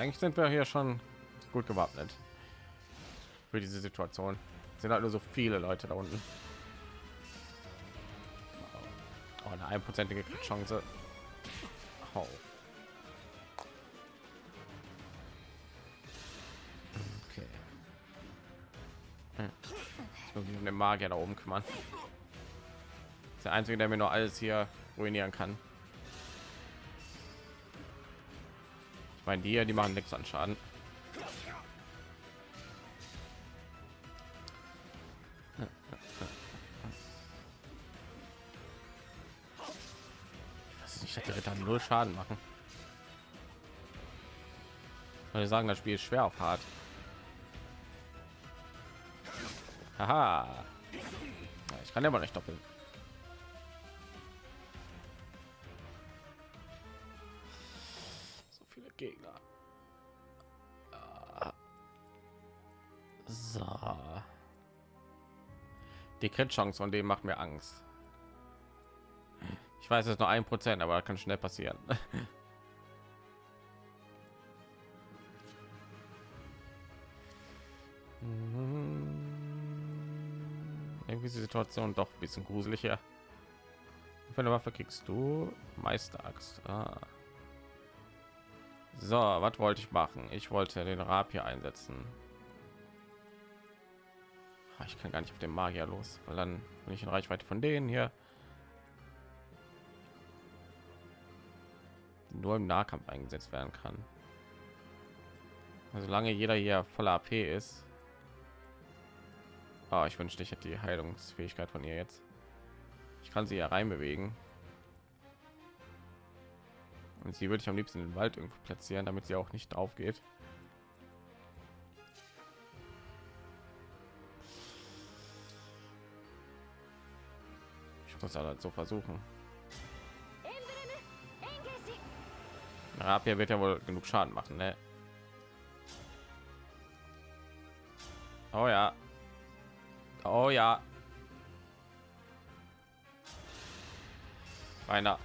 eigentlich sind wir hier schon gut gewappnet für diese Situation. Sind halt nur so viele Leute da unten. Oh, eine einprozentige Chance. Oh. Okay. Hm. Ich muss mich um den Magier da oben kümmern. Der einzige, der mir nur alles hier ruinieren kann. Meine, die die machen nichts an Schaden. Ich hätte Ritter null Schaden machen. Weil sagen, das Spiel ist schwer auf hart. Haha. Ich kann ja mal nicht doppeln. Die Crit-Chance von dem macht mir Angst. Ich weiß es nur ein Prozent, aber kann schnell passieren. Irgendwie ist die Situation doch ein bisschen gruseliger. Für eine Waffe kriegst du Meisteraxt. Ah. So, was wollte ich machen? Ich wollte den Rapier einsetzen. Ah, ich kann gar nicht auf den Magier los, weil dann bin ich in Reichweite von denen hier. nur im Nahkampf eingesetzt werden kann. Also solange jeder hier voller AP ist. Oh, ich wünschte, ich hätte die Heilungsfähigkeit von ihr jetzt. Ich kann sie ja rein bewegen. Und sie würde ich am liebsten in den Wald irgendwo platzieren, damit sie auch nicht aufgeht. Ich muss halt so versuchen. Rapier wird ja wohl genug Schaden machen, ne? Oh ja. Oh ja. Einer.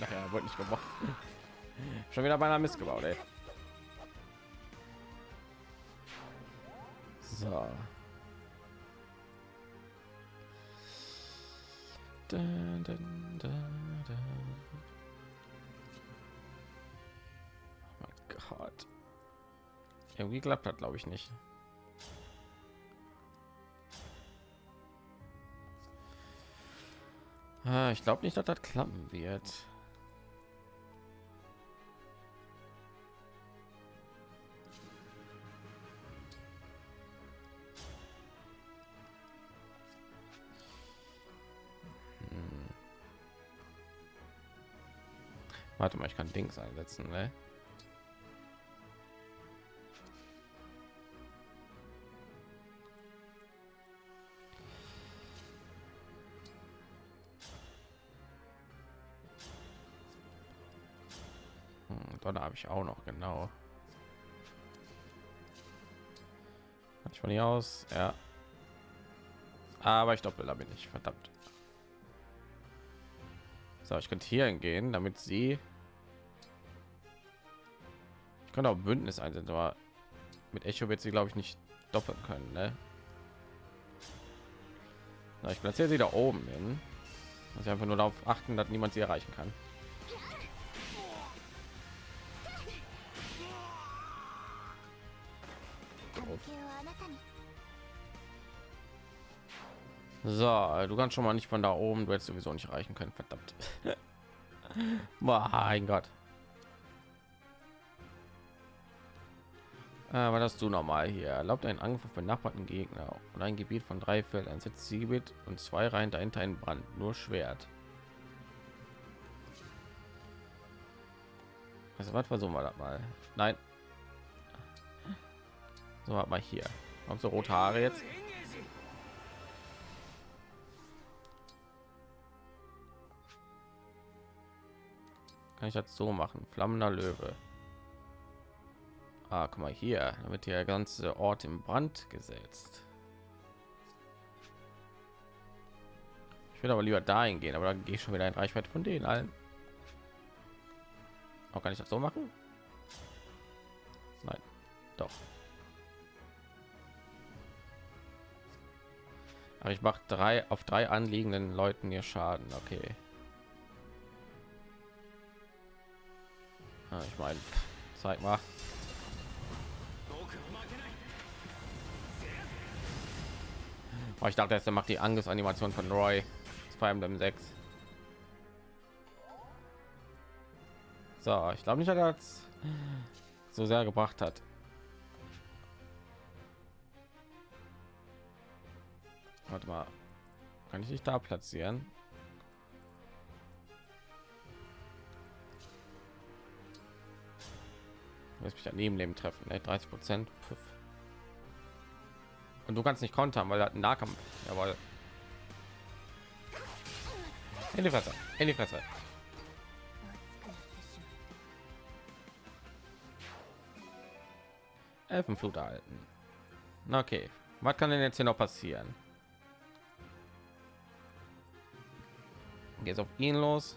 Nachher wurde nicht gemacht. Schon wieder beinahe missgebaut, ey. So. Da, da, da, da. Oh mein Gott. Irgendwie klappt hat, glaube ich nicht. Ah, ich glaube nicht, dass das klappen wird. Warte mal, ich kann Dings einsetzen, ne? Hm, Donner habe ich auch noch genau. ich von hier aus, ja. Aber ich doppel bin ich verdammt. So, ich könnte hier hingehen, damit sie ich kann auch Bündnis einsetzen, aber mit Echo wird sie, glaube ich, nicht doppeln können. Ne? Na, ich platziere sie da oben hin. Also einfach nur darauf achten, dass niemand sie erreichen kann. So, du kannst schon mal nicht von da oben, du hättest sowieso nicht erreichen können, verdammt. mein Gott. Aber das du normal hier erlaubt einen Angriff benachbarten Gegner und ein Gebiet von drei Feldern setzt sie Gebiet und zwei Reihen dahinter ein Brand, nur Schwert. Also was versuchen wir das mal? Nein. So hat mal hier. Haben so rote Haare jetzt? Kann ich das so machen? Flammender Löwe. Ah, guck mal hier, damit der ganze Ort im Brand gesetzt. Ich würde aber lieber dahin gehen, aber dann gehe ich schon wieder in Reichweite von denen allen. Auch kann ich das so machen? Nein, doch. Aber ich mache drei auf drei anliegenden Leuten hier Schaden. Okay. Ja, ich meine, zeig mal. Oh, ich dachte, er macht die Angus-Animation von Roy. Fire Emblem 6. So, ich glaube nicht, dass das so sehr gebracht hat. Warte mal, kann ich nicht da platzieren? Lässt mich daneben Leben treffen, ne? 30 Prozent. Und du kannst nicht kontern, weil er hat einen Nahkampf. Jawohl. In die Fresse. In die Fresse. Elfenflut erhalten. Okay. Was kann denn jetzt hier noch passieren? Geht auf ihn los.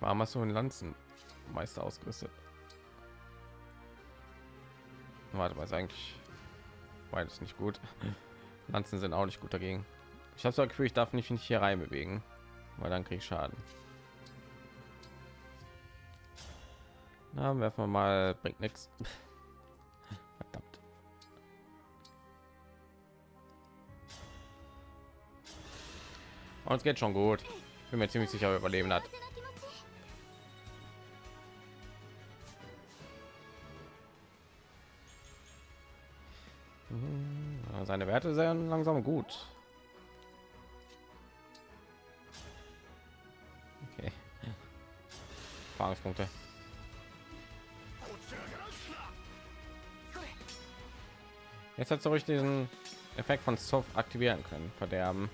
Warum hast du einen Lanzenmeister ausgerüstet? Warte ist eigentlich beides nicht gut. Lanzen sind auch nicht gut dagegen. Ich habe so Gefühl, ich darf nicht, nicht hier rein bewegen, weil dann kriege ich Schaden. Na, werfen wir mal, bringt nichts. Verdammt. Uns geht schon gut. Bin mir ziemlich sicher, überleben hat. Seine Werte sehr langsam gut. Erfahrungspunkte. Jetzt hat ruhig diesen Effekt von Soft aktivieren können, verderben.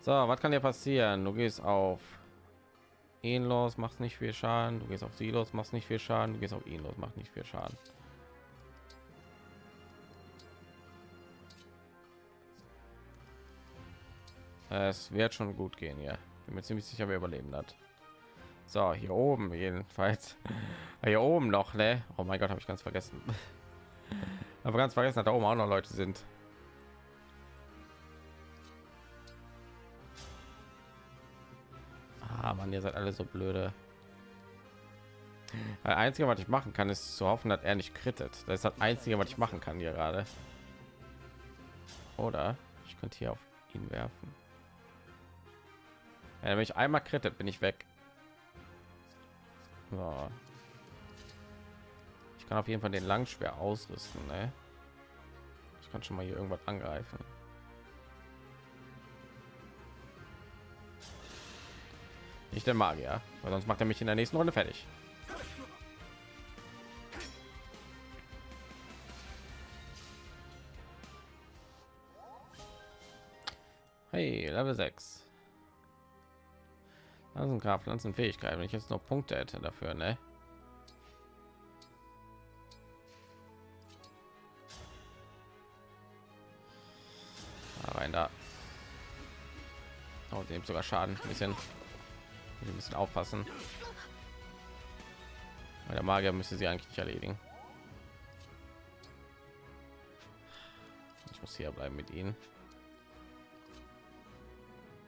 So, was kann dir passieren? Du gehst auf ihn los, machst nicht viel Schaden. Du gehst auf sie los, machst nicht viel Schaden. Du gehst auf ihn los, macht nicht viel Schaden. Es wird schon gut gehen, ja. Bin mir ziemlich sicher, wer überleben hat. So, hier oben jedenfalls. Hier oben noch, ne? Oh mein Gott, habe ich ganz vergessen. Aber ganz vergessen, dass da oben auch noch Leute sind. Ah, man, ihr seid alle so blöde. Das Einzige, was ich machen kann, ist zu hoffen, dass er nicht krittet. Das ist das Einzige, was ich machen kann hier gerade. Oder ich könnte hier auf ihn werfen. Ja, wenn ich einmal krittet, bin ich weg. So. Ich kann auf jeden Fall den Langschwer ausrüsten. Ne? Ich kann schon mal hier irgendwas angreifen. Nicht der Magier, weil sonst macht er mich in der nächsten Runde fertig. Hey, Level 6. Also ein Graf Pflanzenfähigkeit, wenn ich jetzt noch Punkte hätte dafür, ne? rein da. Oh, dem sogar Schaden. Ein bisschen, ein bisschen aufpassen. Weil der Magier müsste sie eigentlich nicht erledigen. Ich muss hier bleiben mit ihnen.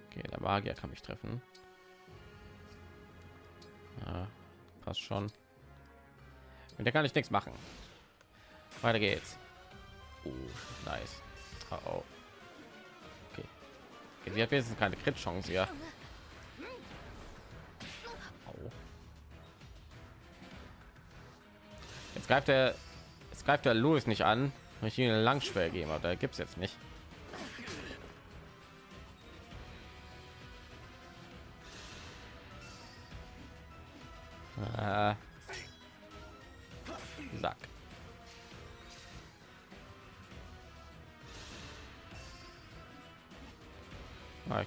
Okay, der Magier kann mich treffen. Ja, passt schon. Und der kann ich nichts machen. Weiter geht's. Uh, nice. Oh, oh. Okay. Sie hat wenigstens keine Crit-Chance hier. Oh. Jetzt greift er, jetzt greift der Louis nicht an, wenn ich ihn eine Langschwer geben, aber da gibt es jetzt nicht.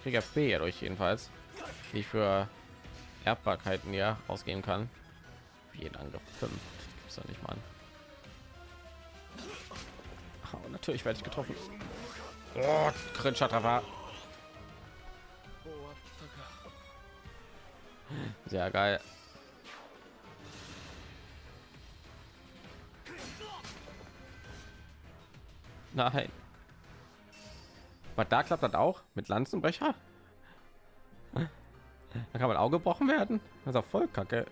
Kriege FP dadurch jedenfalls, die ich für Erbbarkeiten ja ausgehen kann. Jeden Angriff 5. Gibt's doch nicht mal. Oh, natürlich werde ich getroffen. Oh, Treffer. Sehr geil. Nein. Aber da klappt das auch mit Lanzenbrecher. Da kann man auch gebrochen werden. Auch voll kacke.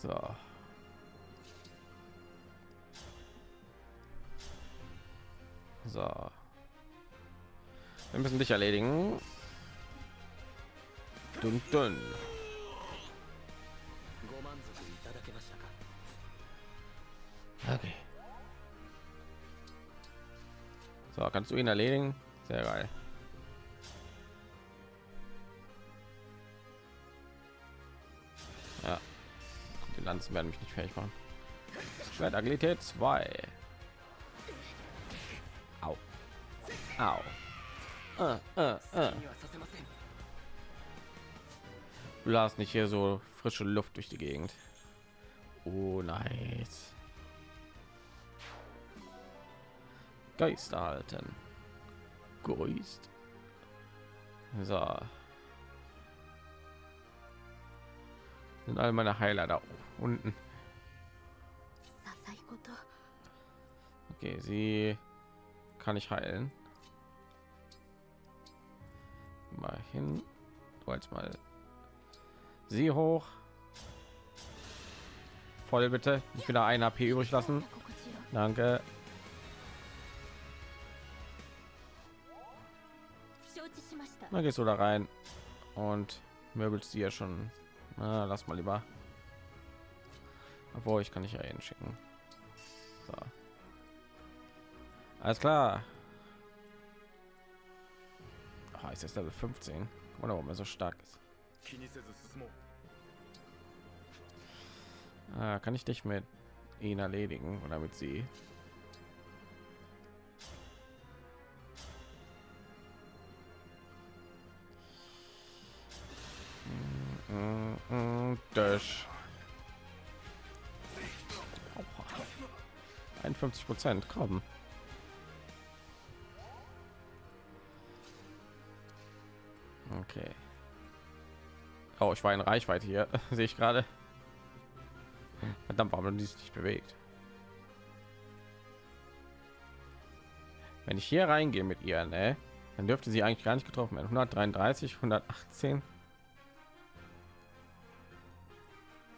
So. So. Wir müssen dich erledigen. Dun, dun. Okay. So, kannst du ihn erledigen? Sehr geil. Ja. Die Lanzen werden mich nicht fertig machen. Schwert Agilität 2. Au. Au. Uh, uh, uh. Blas nicht hier so frische Luft durch die Gegend. Oh, nice. Geist erhalten. Geist. So. Sind all meine Heiler da unten. Okay, sie kann ich heilen. Mal hin. Du als mal sie hoch. Voll bitte. Ich wieder ein AP übrig lassen. Danke. Na gehst du da rein und möbelst ja schon. Na, lass mal lieber. Obwohl ich kann nicht ja hinschicken. So. Alles klar. Oh, ist jetzt Level 15. Oder warum er so stark ist. Ah, kann ich dich mit ihn erledigen oder mit sie? Dash. 51 Prozent kommen. Okay. Oh, ich war in Reichweite hier, sehe ich gerade. Verdammt, warum die sich nicht bewegt? Wenn ich hier reingehe mit ihr, ne, dann dürfte sie eigentlich gar nicht getroffen werden. 133, 118.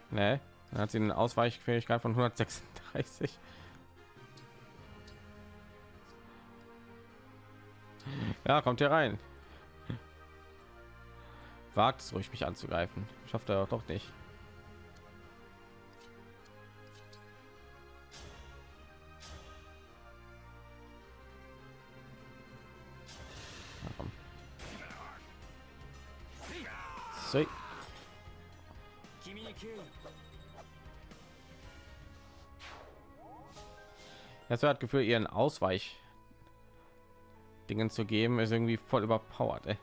Ne, dann hat sie eine Ausweichfähigkeit von 136. Ja, kommt hier rein. Wagt es ruhig, mich anzugreifen. Schafft er doch nicht. Jetzt hat Gefühl, ihren Ausweich Dingen zu geben, ist irgendwie voll überpowered. Ey.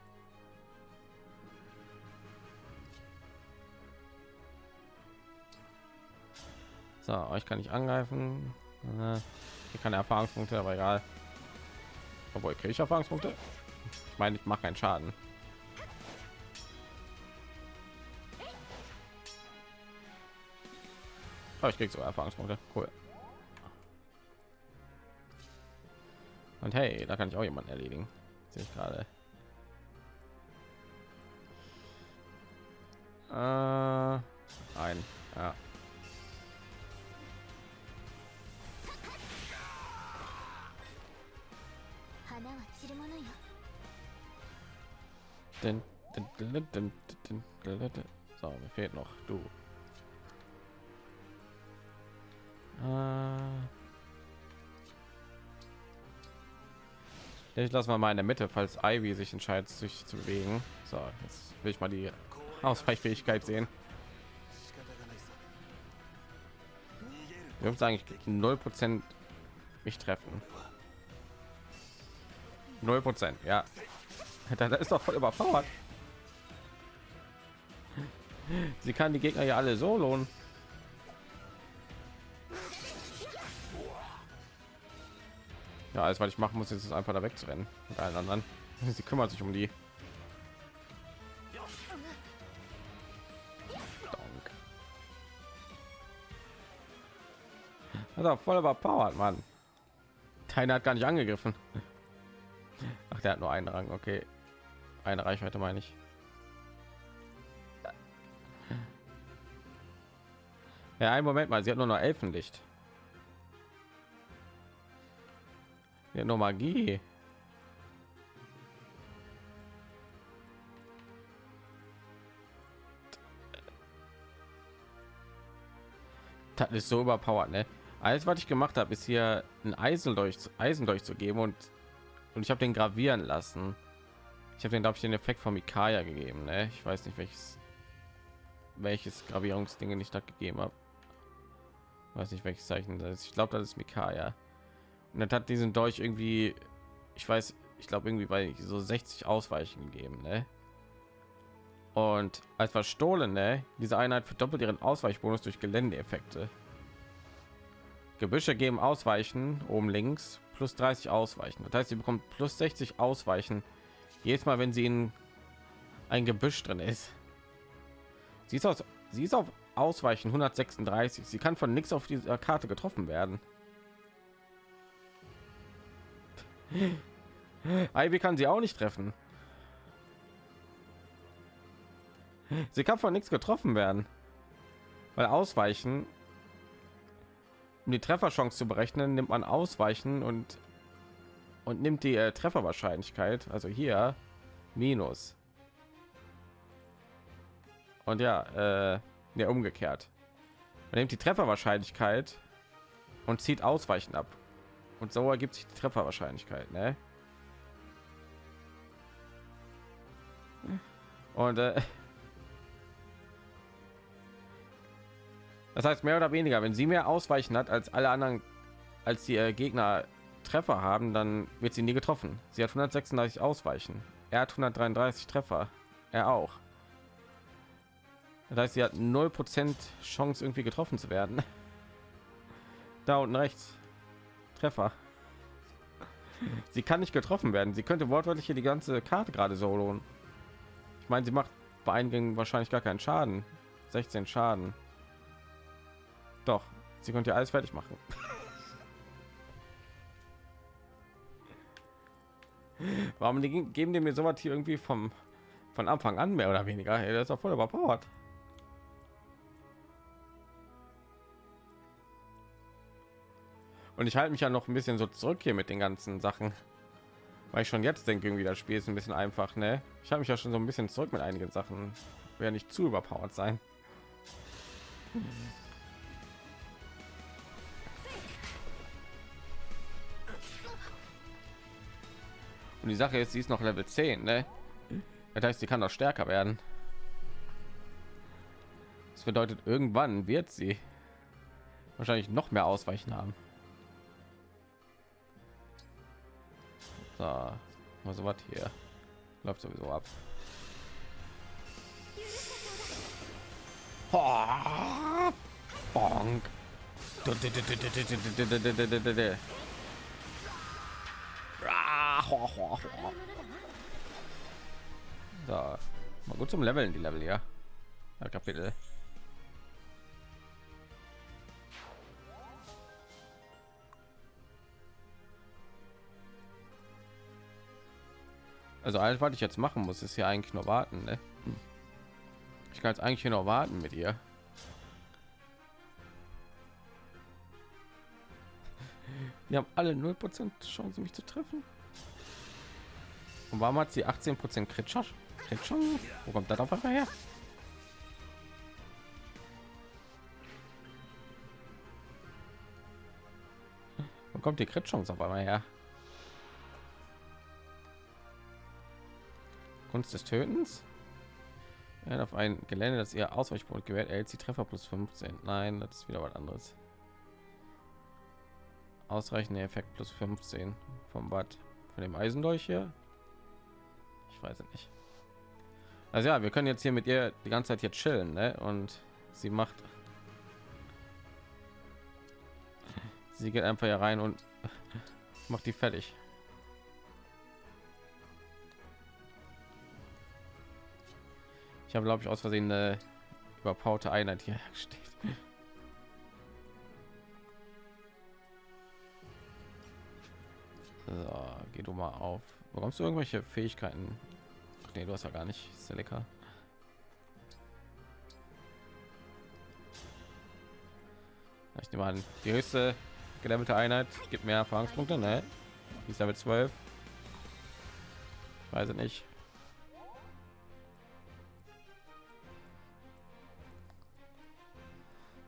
So, euch kann ich angreifen. Äh, hier keine Erfahrungspunkte, aber egal. Obwohl kriege ich Erfahrungspunkte. Ich meine, ich mache keinen Schaden. Aber ich kriege so Erfahrungspunkte. Cool. Und hey, da kann ich auch jemanden erledigen. Sehe ich gerade. Äh, ein, ja. Den, den, den, den, den, so, mir fehlt noch du. Äh, ich lasse mal mal in der Mitte, falls Ivy sich entscheidet, sich zu bewegen. So, jetzt will ich mal die Ausweichfähigkeit sehen. Wir uns eigentlich null Prozent mich treffen. Null Prozent, ja. Da ist doch voll überpowered. Sie kann die Gegner ja alle so lohnen. Alles, was ich machen muss, ist es einfach da wegzurennen mit allen anderen. Sie kümmert sich um die. Also voll überpowered, Mann. Keiner hat gar nicht angegriffen. Ach, der hat nur einen Rang, okay. Eine Reichweite meine ich. Ja, einen Moment mal, sie hat nur noch Elfenlicht. Ja, nur Magie. Das ist so überpowered, ne? Alles, was ich gemacht habe, ist hier ein Eisen durch Eisen durchzugeben und und ich habe den gravieren lassen. Ich habe den, glaube ich, den Effekt von Mikaya gegeben, ne? Ich weiß nicht welches welches Gravierungsdinge ich da gegeben habe. Weiß nicht welches Zeichen das ist. Ich glaube, das ist Mikaya. Und dann hat diesen Dolch irgendwie, ich weiß, ich glaube irgendwie bei so 60 Ausweichen gegeben, ne? Und als verstohlene, diese Einheit verdoppelt ihren Ausweichbonus durch Geländeeffekte. Gebüsche geben Ausweichen oben links plus 30 Ausweichen. Das heißt, sie bekommt plus 60 Ausweichen jedes Mal, wenn sie in ein Gebüsch drin ist. Sie ist, aus, sie ist auf Ausweichen 136. Sie kann von nichts auf dieser Karte getroffen werden. Ivy kann sie auch nicht treffen. Sie kann von nichts getroffen werden, weil Ausweichen, um die Trefferchance zu berechnen, nimmt man Ausweichen und und nimmt die äh, Trefferwahrscheinlichkeit, also hier minus. Und ja, äh, ja umgekehrt. Man nimmt die Trefferwahrscheinlichkeit und zieht Ausweichen ab. Und so ergibt sich die Trefferwahrscheinlichkeit, ne? Und äh, das heißt mehr oder weniger, wenn sie mehr Ausweichen hat als alle anderen, als die äh, Gegner Treffer haben, dann wird sie nie getroffen. Sie hat 136 Ausweichen. Er hat 133 Treffer. Er auch. Das heißt, sie hat 0% Chance irgendwie getroffen zu werden. Da unten rechts. Treffer. Sie kann nicht getroffen werden. Sie könnte wortwörtlich hier die ganze Karte gerade solo. Ich meine, sie macht bei Eingängen wahrscheinlich gar keinen Schaden. 16 Schaden. Doch, sie könnte alles fertig machen. Warum geben die mir sowas hier irgendwie vom von Anfang an mehr oder weniger? Hey, das ist doch voll überpowered. Und ich halte mich ja noch ein bisschen so zurück hier mit den ganzen Sachen, weil ich schon jetzt denke, irgendwie das Spiel ist ein bisschen einfach. Ne, ich habe mich ja schon so ein bisschen zurück mit einigen Sachen. Wäre nicht zu überpowered sein. Und die Sache ist, sie ist noch Level 10, ne? Das heißt, sie kann noch stärker werden. Das bedeutet, irgendwann wird sie wahrscheinlich noch mehr Ausweichen haben. So, mal so was hier läuft sowieso ab. Bonk. So, mal gut zum Leveln die Level ja. Kapitel. Also alles, was ich jetzt machen muss, ist ja eigentlich nur warten. Ne? Ich kann jetzt eigentlich noch warten mit ihr. Wir haben alle 0% Chance, mich zu treffen. Und warum hat sie 18% Crit Wo kommt das auf einmal her? Wo kommt die Crit auf einmal her? Kunst des Tötens. Ja, auf ein Gelände, das ihr Ausweichpunkt gewährt, erhält sie Treffer plus 15. Nein, das ist wieder was anderes. Ausreichende Effekt plus 15 vom Bad von dem Eisendolch hier. Ich weiß es nicht. Also ja, wir können jetzt hier mit ihr die ganze Zeit jetzt chillen, ne? Und sie macht, sie geht einfach hier rein und Macht die fertig. Ich habe, glaube ich, aus Versehen eine überpowerte Einheit hier steht. So, geh du mal auf. Bekommst du irgendwelche Fähigkeiten? Nee, du hast ja gar nicht. Ist ja lecker. Ich nehme an, die höchste gelevelte Einheit gibt mehr Erfahrungspunkte, ne? Die ist damit 12. Ich weiß es nicht.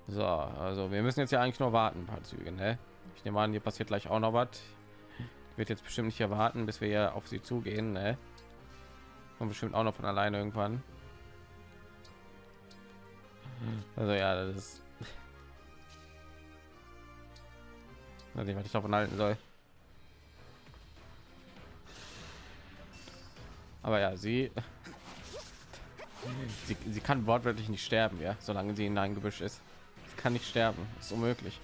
So, also wir müssen jetzt ja eigentlich nur warten, ein paar Züge, ne? Ich nehme an, hier passiert gleich auch noch was. Wird jetzt bestimmt nicht erwarten, bis wir auf sie zugehen, ne? Und bestimmt auch noch von alleine irgendwann. Also ja, das ist nicht, was ich davon halten soll. Aber ja, sie, sie, sie kann wortwörtlich nicht sterben, ja, solange sie in ein Gebüsch ist. Kann nicht sterben, ist unmöglich.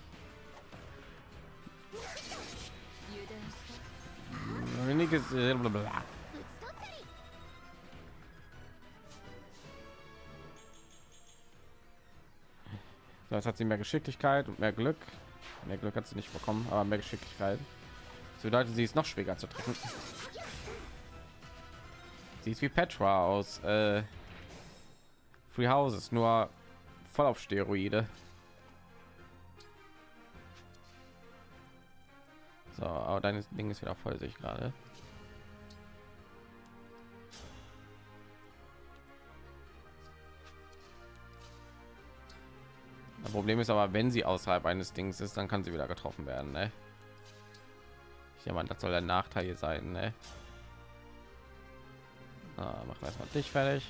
So, jetzt hat sie mehr Geschicklichkeit und mehr Glück. Mehr Glück hat sie nicht bekommen, aber mehr Geschicklichkeit. Das bedeutet, sie ist noch schwieriger zu treffen. Sie ist wie Petra aus äh, Free Houses, nur voll auf Steroide. So, aber dein Ding ist wieder voll, sich gerade. Das Problem ist aber, wenn sie außerhalb eines Dings ist, dann kann sie wieder getroffen werden. Ne? Ich meine, das soll der Nachteil sein. Ne? Ah, machen wir erstmal dich fertig.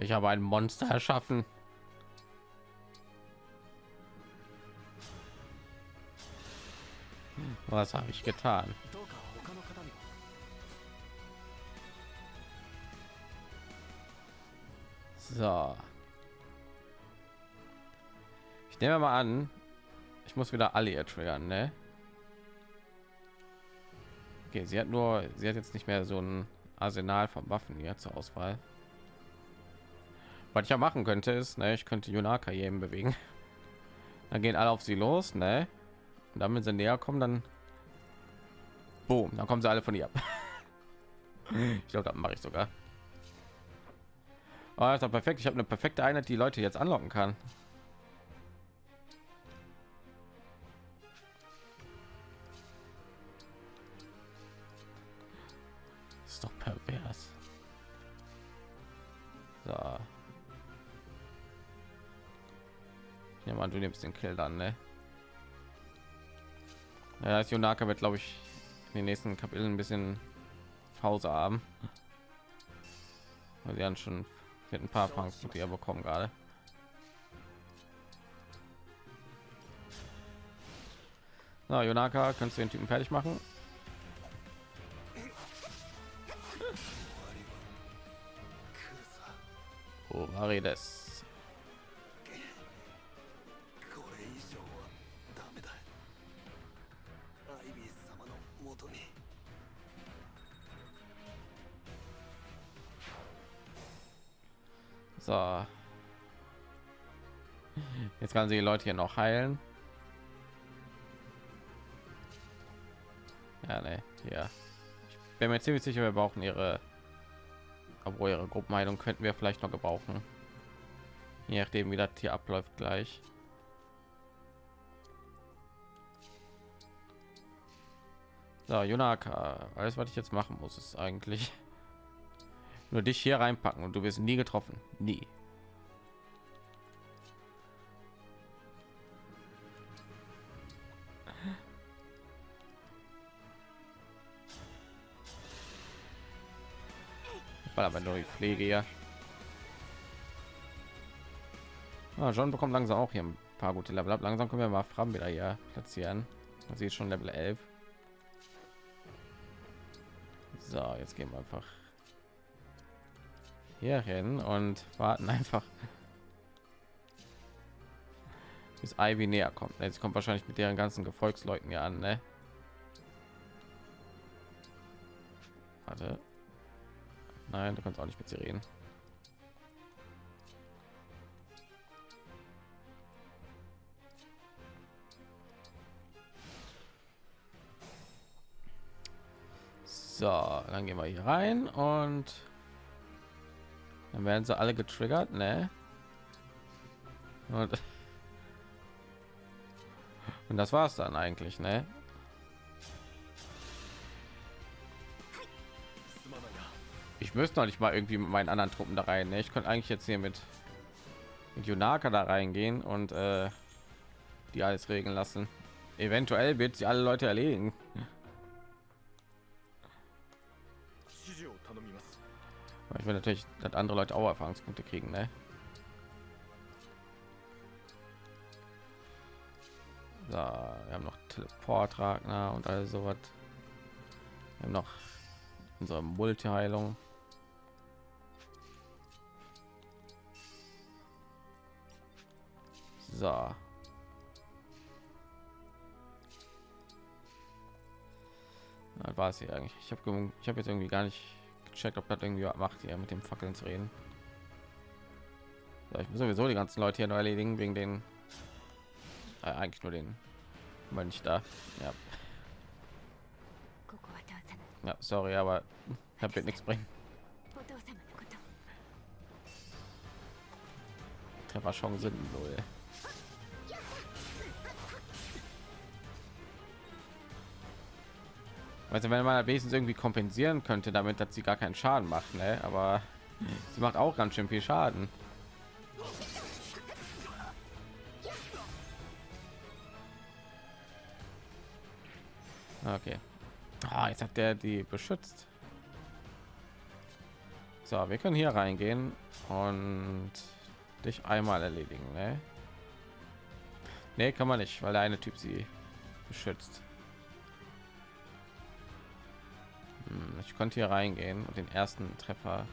Ich habe ein Monster erschaffen. Was habe ich getan? So. Ich nehme mal an, ich muss wieder alle triggern, ne? Okay, sie hat nur, sie hat jetzt nicht mehr so ein Arsenal von Waffen hier zur Auswahl. Was ich ja machen könnte, ist, ne, ich könnte Junaka jedem bewegen. Dann gehen alle auf sie los, ne? Und damit sie näher kommen, dann Boom, dann kommen sie alle von ihr ab. ich glaube, das mache ich sogar. Oh, ist doch perfekt. Ich habe eine perfekte Einheit, die Leute jetzt anlocken kann. ist doch pervers. So. Nehme an, du nimmst den Kill dann, ne? Ja, das Yonaka wird, glaube ich, in den nächsten Kapiteln ein bisschen Pause haben. Sie haben schon mit ein paar Erfahrungspunkte bekommen gerade. Na, Jonaka, kannst du den Typen fertig machen? Wo war Jetzt kann sie die Leute hier noch heilen. Ja, ne, ja. Ich bin mir ziemlich sicher, wir brauchen ihre, obwohl ihre Gruppenheilung könnten wir vielleicht noch gebrauchen. Je nachdem, wie das hier abläuft gleich. So, Junaka, alles, was ich jetzt machen muss, ist eigentlich nur dich hier reinpacken und du wirst nie getroffen nie weil aber nur die pflege ja ah, John bekommt langsam auch hier ein paar gute level ab langsam können wir mal Fram wieder hier platzieren sie ist schon level 11 So, jetzt gehen wir einfach hier hin und warten einfach bis Ivy näher kommt. Jetzt kommt wahrscheinlich mit deren ganzen Gefolgsleuten ja an, ne? Warte. Nein, du kannst auch nicht mit sie reden. So, dann gehen wir hier rein und dann werden sie alle getriggert, ne? Und, und das war's dann eigentlich, ne? Ich müsste noch nicht mal irgendwie mit meinen anderen Truppen da rein. Ne? Ich könnte eigentlich jetzt hier mit, mit Junaka da reingehen und äh, die alles regeln lassen. Eventuell wird sie alle Leute erledigen. Ich will natürlich, dass andere Leute auch Erfahrungspunkte kriegen, ne? So, wir haben noch Teleportragner und all sowas. Noch unsere Multiheilung. So. War es hier eigentlich. Ich habe ich habe jetzt irgendwie gar nicht gecheckt, ob das irgendwie macht, hier mit dem Fackeln zu reden. So, ich muss sowieso die ganzen Leute hier noch erledigen wegen den äh, eigentlich nur den Mönch da. Ja. Ja, sorry, aber das wird nichts bringen. Treffer Chancen null. Also wenn man wenigstens irgendwie kompensieren könnte, damit dass sie gar keinen Schaden macht, ne? aber sie macht auch ganz schön viel Schaden. Okay. Ah, jetzt hat der die beschützt. So, wir können hier reingehen und dich einmal erledigen. Ne? Nee, kann man nicht, weil der eine Typ sie beschützt. Ich konnte hier reingehen und den ersten Treffer.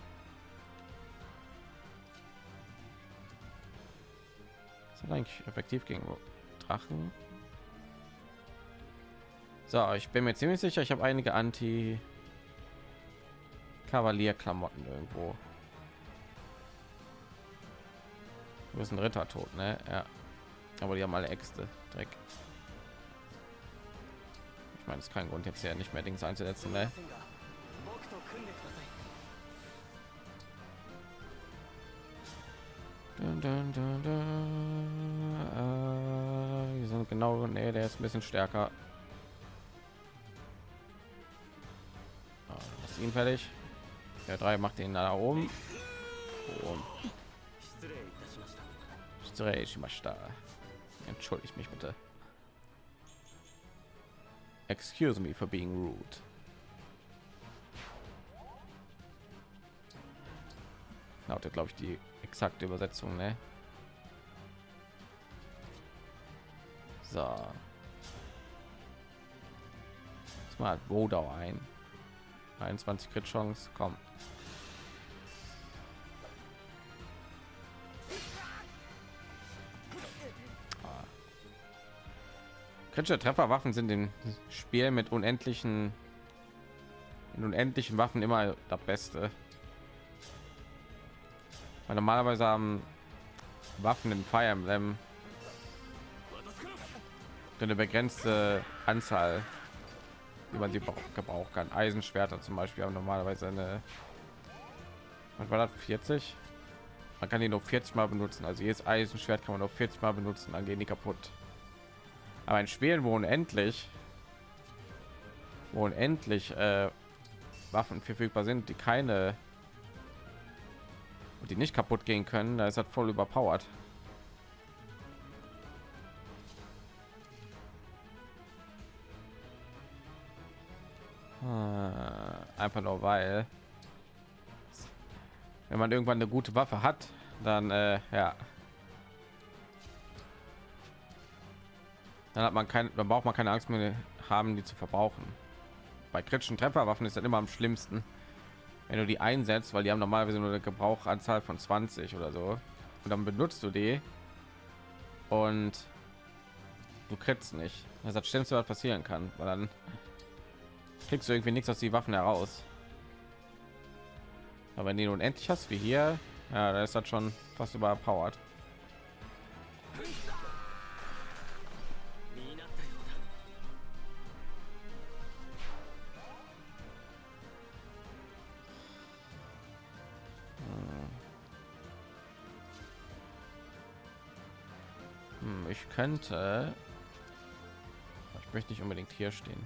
Ist eigentlich effektiv gegen Drachen? So, ich bin mir ziemlich sicher, ich habe einige Anti Kavalier-Klamotten irgendwo. Du bist ein Ritter tot, ne? Ja. Aber die haben alle Äxte. Dreck. Ich meine, es ist kein Grund jetzt ja nicht mehr Dings einzusetzen, ne? Dun, dun, dun, äh, die sind genau, ne, der ist ein bisschen stärker. ihn fertig. Der drei macht ihn da oben. Entschuldigt mich bitte. Excuse me for being rude. Lautet, glaube ich, die exakte Übersetzung, ne? So. Mal Rodau ein. 21 Crit Chance, komm. Kritische Trefferwaffen sind im Spiel mit unendlichen in unendlichen Waffen immer das Beste. Weil normalerweise haben Waffen Fire Emblem eine begrenzte Anzahl wie man sie gebrauchen kann. Eisenschwerter zum Beispiel haben normalerweise eine was war das 40 man kann die nur 40 mal benutzen also jedes Eisenschwert kann man nur 40 mal benutzen dann gehen die kaputt aber ein Schwelen wo unendlich wo unendlich äh, Waffen verfügbar sind die keine die nicht kaputt gehen können da ist das voll überpowered. Äh, einfach nur weil wenn man irgendwann eine gute Waffe hat, dann äh, ja, dann hat man kein, dann braucht man keine Angst mehr haben, die zu verbrauchen. bei kritischen Trefferwaffen ist dann immer am schlimmsten, wenn du die einsetzt, weil die haben normalerweise nur eine Gebrauchanzahl von 20 oder so. Und dann benutzt du die und du kriegst nicht. Das ist das Schlimmste, was passieren kann, weil dann kriegst du irgendwie nichts aus die Waffen heraus. Aber wenn du unendlich hast wie hier, ja, da ist das schon fast überpowered. Ich könnte. Ich möchte nicht unbedingt hier stehen.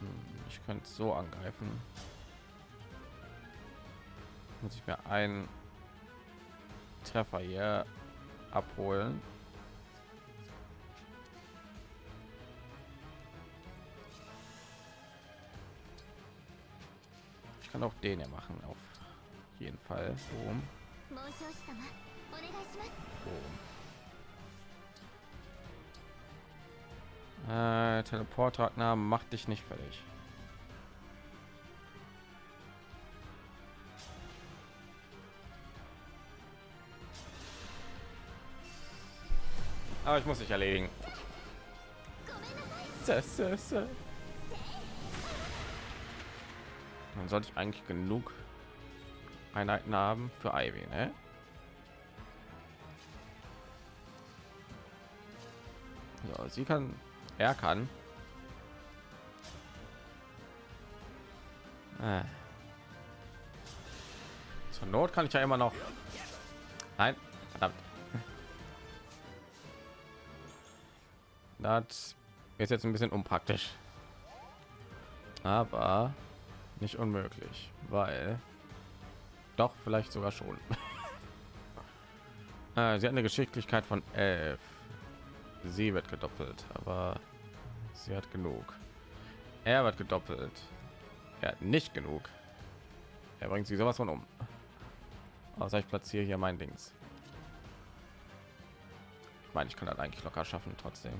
Hm, ich könnte so angreifen. Muss ich mir einen treffer hier abholen. Ich kann auch den ja machen auf jeden fall. Boom. Boom. Äh, Teleportragnar macht dich nicht fertig. Aber ich muss dich erledigen. Dann sollte ich eigentlich genug Einheiten haben für Ivy, ne? So, sie kann, er kann. Äh. Zur Not kann ich ja immer noch. Nein, verdammt. Das ist jetzt ein bisschen unpraktisch, aber nicht unmöglich, weil doch vielleicht sogar schon. äh, sie hat eine Geschicklichkeit von 11. Sie wird gedoppelt, aber sie hat genug. Er wird gedoppelt. Er hat nicht genug. Er bringt sie sowas von um. Außer ich platziere hier mein Dings. Ich meine, ich kann das eigentlich locker schaffen trotzdem.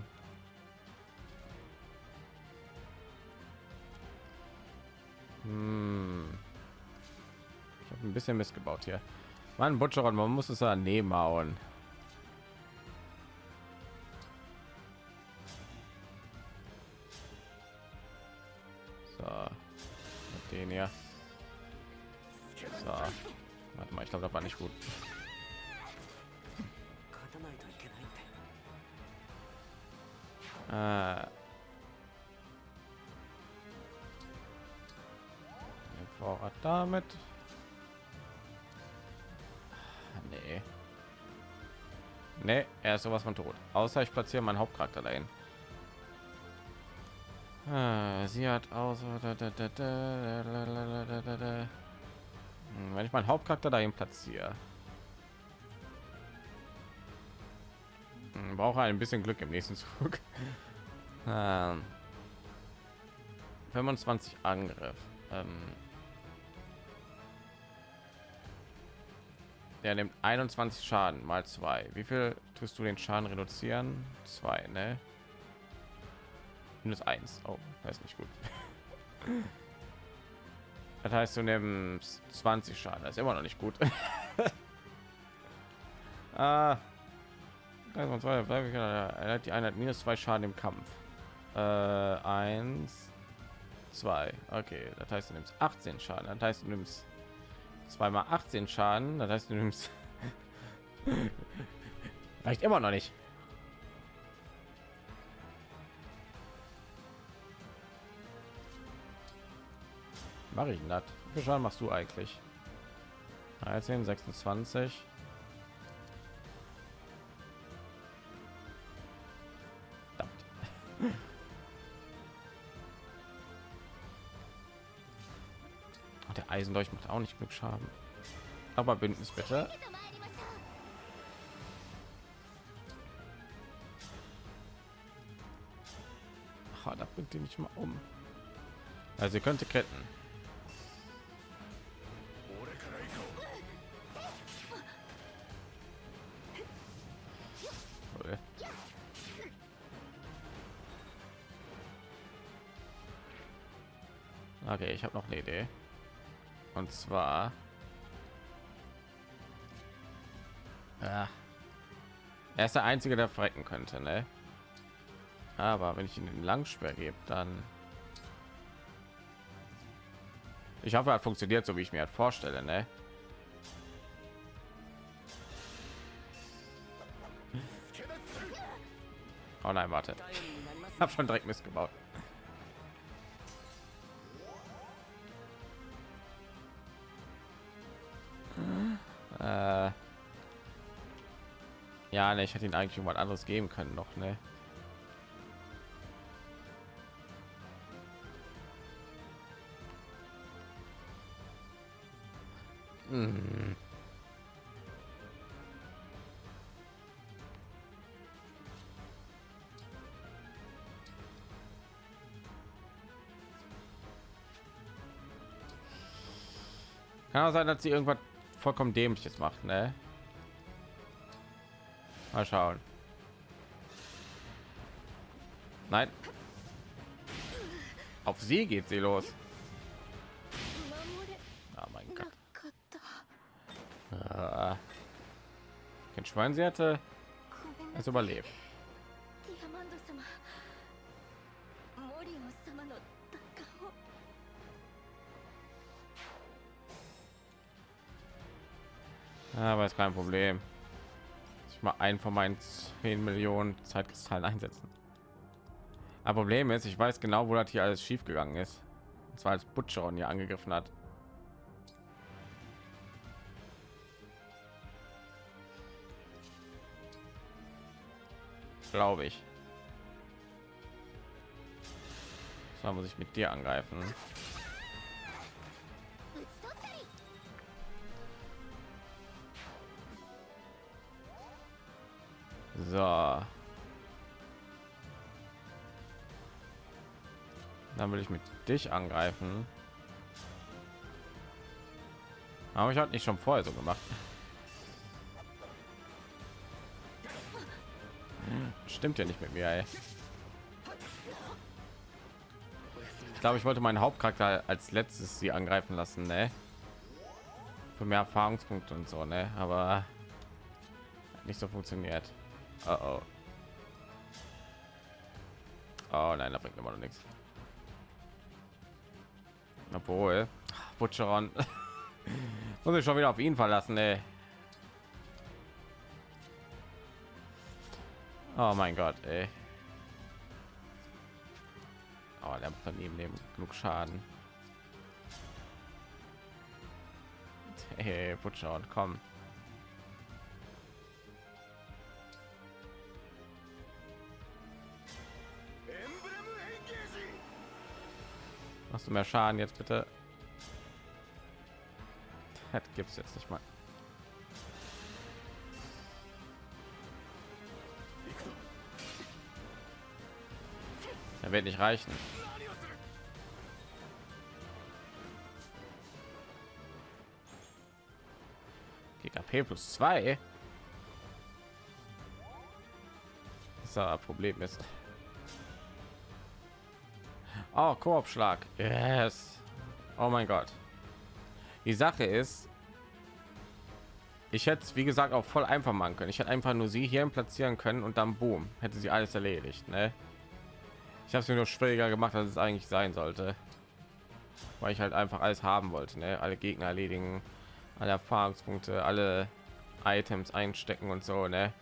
Hm. Ein bisschen missgebaut hier. Mann, Butcher, man muss es daneben hauen. So, mit den hier. So, warte mal, ich glaube, das war nicht gut. Äh, Vorrat damit. Nee, er ist sowas von tot. Außer ich platziere meinen Hauptcharakter dahin. Ah, sie hat aus. Wenn ich meinen Hauptcharakter dahin platziere, brauche ein bisschen Glück im nächsten Zug. 25 Angriff. Ähm, Der nimmt 21 Schaden mal zwei. Wie viel tust du den Schaden reduzieren? Zwei, ne? Minus eins. Oh, das ist nicht gut. Das heißt, du nimmst 20 Schaden. Das ist immer noch nicht gut. ah, die Einheit minus zwei Schaden im Kampf. Äh, eins, zwei. Okay, das heißt, du nimmst 18 Schaden. Das heißt, du nimmst zweimal 18 Schaden. Das heißt, du nimmst reicht immer noch nicht. Mache ich das? Wie Schaden machst du eigentlich? 13, 26. der Eisendolch macht auch nicht Glück Schaden. Aber Bündnis Kracher, da bringt die mich mal um. Also ihr könnte ketten. Okay, ich habe noch eine Idee. Und zwar ja. er ist der einzige, der frecken könnte, ne? Aber wenn ich ihn den Langsperr gebe, dann ich hoffe, er funktioniert so, wie ich mir halt vorstelle, ne? Oh nein, warte. Habe schon direkt missgebaut. Äh ja, ne, ich hätte ihn eigentlich irgendwas anderes geben können noch, ne? Kann auch sein, dass sie irgendwas vollkommen dämliches macht, ne? Mal schauen. Nein. Auf sie geht sie los. Kein Schwein, sie hatte es überlebt. Aber ist kein Problem. Ich mal ein von meinen 10 Millionen Zeitkristallen einsetzen. Aber Problem ist, ich weiß genau, wo das hier alles schief gegangen ist. Und zwar als Butcheron hier angegriffen hat. Glaube ich. So muss ich mit dir angreifen. So. Dann will ich mit dich angreifen. Aber ich hatte nicht schon vorher so gemacht. Stimmt ja nicht mit mir. Ey. Ich glaube, ich wollte meinen Hauptcharakter als letztes sie angreifen lassen, ne? Für mehr Erfahrungspunkte und so, ne? Aber nicht so funktioniert. Oh, oh. oh nein, da bringt immer noch nichts. Obwohl, Butcheron muss ich schon wieder auf ihn verlassen, ey. Oh mein Gott, ey. Oh, der macht ihm nehmen genug Schaden. Hey, Butcheron, komm. Machst du mehr Schaden jetzt bitte? Das gibt es jetzt nicht mal. Er wird nicht reichen. GKP plus zwei. Das ist Problem ist. Oh, Koop-Schlag. Yes. Oh mein Gott. Die Sache ist, ich hätte es wie gesagt auch voll einfach machen können. Ich hätte einfach nur sie hier platzieren können und dann boom, hätte sie alles erledigt. Ne? Ich habe es mir nur schwieriger gemacht, als es eigentlich sein sollte, weil ich halt einfach alles haben wollte. Ne? Alle Gegner erledigen, alle Erfahrungspunkte, alle Items einstecken und so. Ne?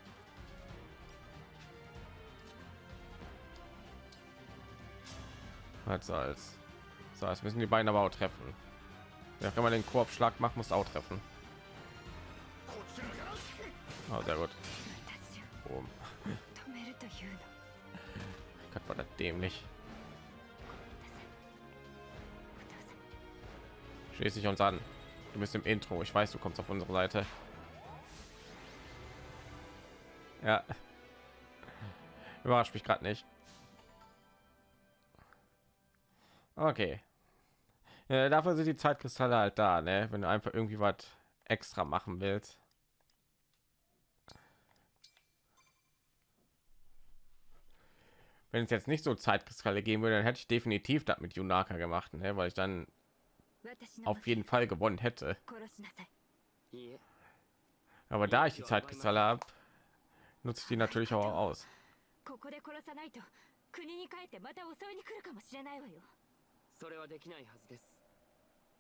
Was soll's. So, jetzt müssen die beiden aber auch treffen. Ja, wenn man den Korbschlag macht, muss auch treffen. Oh, sehr gut. Oh. Gott, war das dämlich. Schließ dich uns an. Du bist im Intro. Ich weiß, du kommst auf unsere Seite. Ja. Überrascht mich gerade nicht. Okay. Ja, dafür sind die Zeitkristalle halt da, ne? Wenn du einfach irgendwie was extra machen willst. wenn es jetzt nicht so Zeitkristalle geben würde, dann hätte ich definitiv das mit Junaka gemacht, ne? weil ich dann auf jeden Fall gewonnen hätte. Aber da ich die Zeitkristalle habe, nutze ich die natürlich auch aus. 国に帰ってまた襲いに来るかもしれないわよそれはできないはずです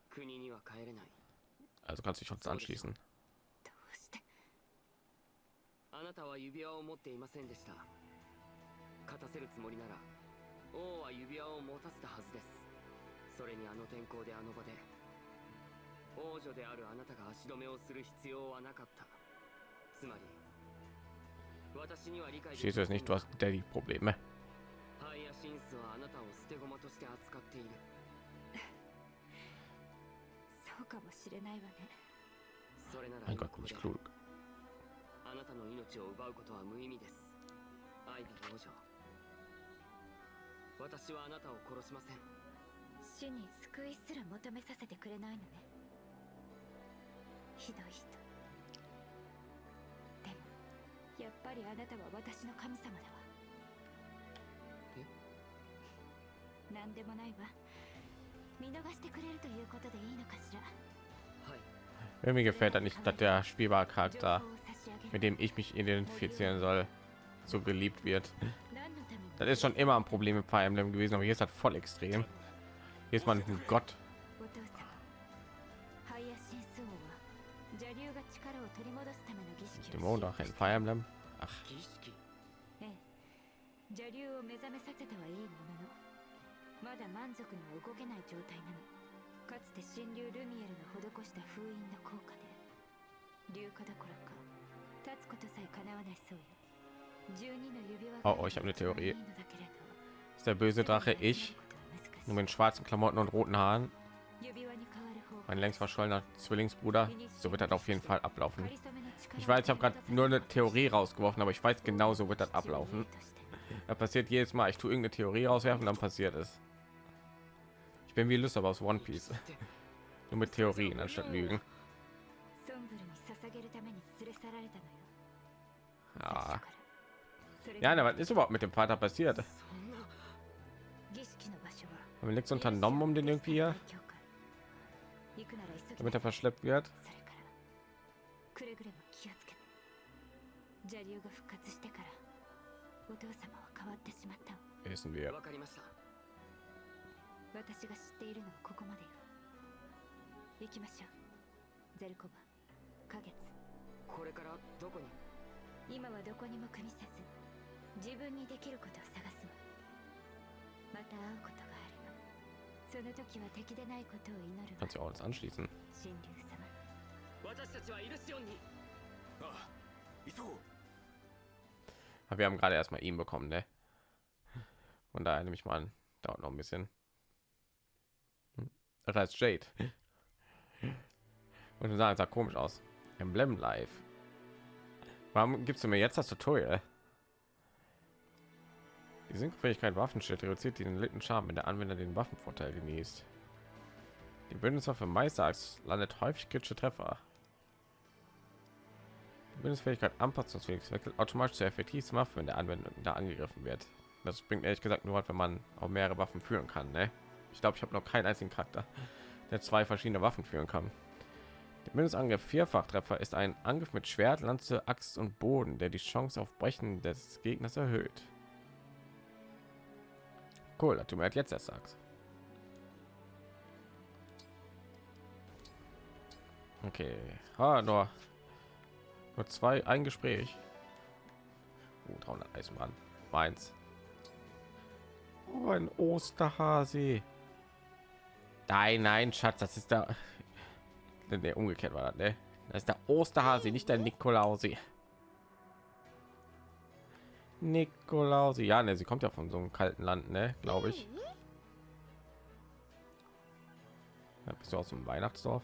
国には帰れない Also kannst du dich uns anschließen. あなたは指輪を持っていませんでした 勝たせるつもりなら王は指輪を持たせたはずです。それにあの天候であの場で王女であるあなたが足止めをする必要はなかった。つまり私には理解でき es nicht, du hast Daddy-Probleme. シンスはあなたを捨て駒として扱っている。そうかもしれないわね。それならあなたの命を奪うことは無意味です。アイビー王女私はあなたを殺しません死に救いすら求めさせてくれないのねひどい人でもやっぱりあなたは私の神様だわ Irgendwie gefällt er nicht, dass der spielbare Charakter, mit dem ich mich identifizieren soll, so geliebt wird. Das ist schon immer ein Problem mit Fire Emblem gewesen, aber hier ist halt voll extrem. Hier ist man ein Gott. Dämon doch ein Fire Emblem. Ach. まだ満足には動けない状態なのかつて神竜ルミエルの施した封印の効果で流化どころか立つことさえ叶わないそうよ Oh, oh ich habe eine Theorie. Ist der böse Drache ich? Nur mit schwarzen Klamotten und roten Haaren. Mein längst verschollener Zwillingsbruder. So wird das auf jeden Fall ablaufen. Ich weiß, ich habe gerade nur eine Theorie rausgeworfen, aber ich weiß genau, so wird das ablaufen. Da passiert jedes Mal. Ich tue irgendeine Theorie rauswerfen, dann passiert es. Ich bin wie Lust, aber aus One Piece. nur mit Theorien anstatt Lügen. Ah. Ja. Ja, was ist überhaupt mit dem Vater passiert? Haben wir nichts unternommen, um den irgendwie hier, damit er verschleppt wird? Wissen wir. 私が知っているのはここまでよ行きましょうゼルコバ花月これからどこに今はどこにも組みせず 自分にできることを探すわまた会うことがあればその時は敵でないことを祈る Kannst du auch uns anschließen 神竜様私たちはイルシオンにああ急ごう wir haben gerade erstmal ihn bekommen ne und daher nehme ich mal an dauert noch ein bisschen das heißt Jade. Und du sah komisch aus. Emblem Live. Warum gibst du mir jetzt das Tutorial? Die Synchronfähigkeit Waffenschild reduziert den litten Schaden, wenn der Anwender den Waffenvorteil genießt. Die Bündniswaffe Meisterachs landet häufig kritische Treffer. Die Bündnisfähigkeit anpassungsfähig wechselt automatisch zur effektivsten Waffe, wenn der Anwender da angegriffen wird. Das bringt ehrlich gesagt nur, wenn man auch mehrere Waffen führen kann. Ne? Ich glaube, ich habe noch keinen einzigen Charakter, der zwei verschiedene Waffen führen kann. Der Mindestangriff Vierfachtreffer ist ein Angriff mit Schwert, Lanze, Axt und Boden, der die Chance auf Brechen des Gegners erhöht. Cool, dass du mir jetzt erst sagst. Okay, ah, nur, nur zwei, ein Gespräch. Oh, 300 Eisenbahn. Meins. Oh, ein Osterhase. Nein, nein, Schatz, das ist der, der umgekehrt war das, ne? Das ist der Osterhase, nicht der Nikolausi. Nikolausi, ja, ne, sie kommt ja von so einem kalten Land, ne, glaube ich. Ja, bist du aus dem Weihnachtsdorf?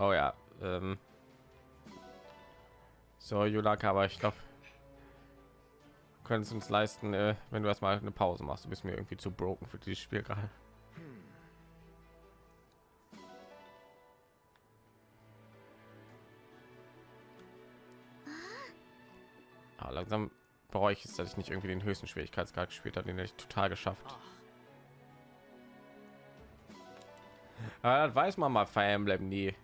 Oh ja, ähm. so Julaka, aber ich glaube, können es uns leisten, äh, wenn du erstmal eine Pause machst. Du bist mir irgendwie zu broken für dieses Spiel gerade. Langsam bereue ich es, dass ich nicht irgendwie den höchsten Schwierigkeitsgrad gespielt habe, den hätte ich total geschafft. Aber das weiß man mal Fire Emblem nie.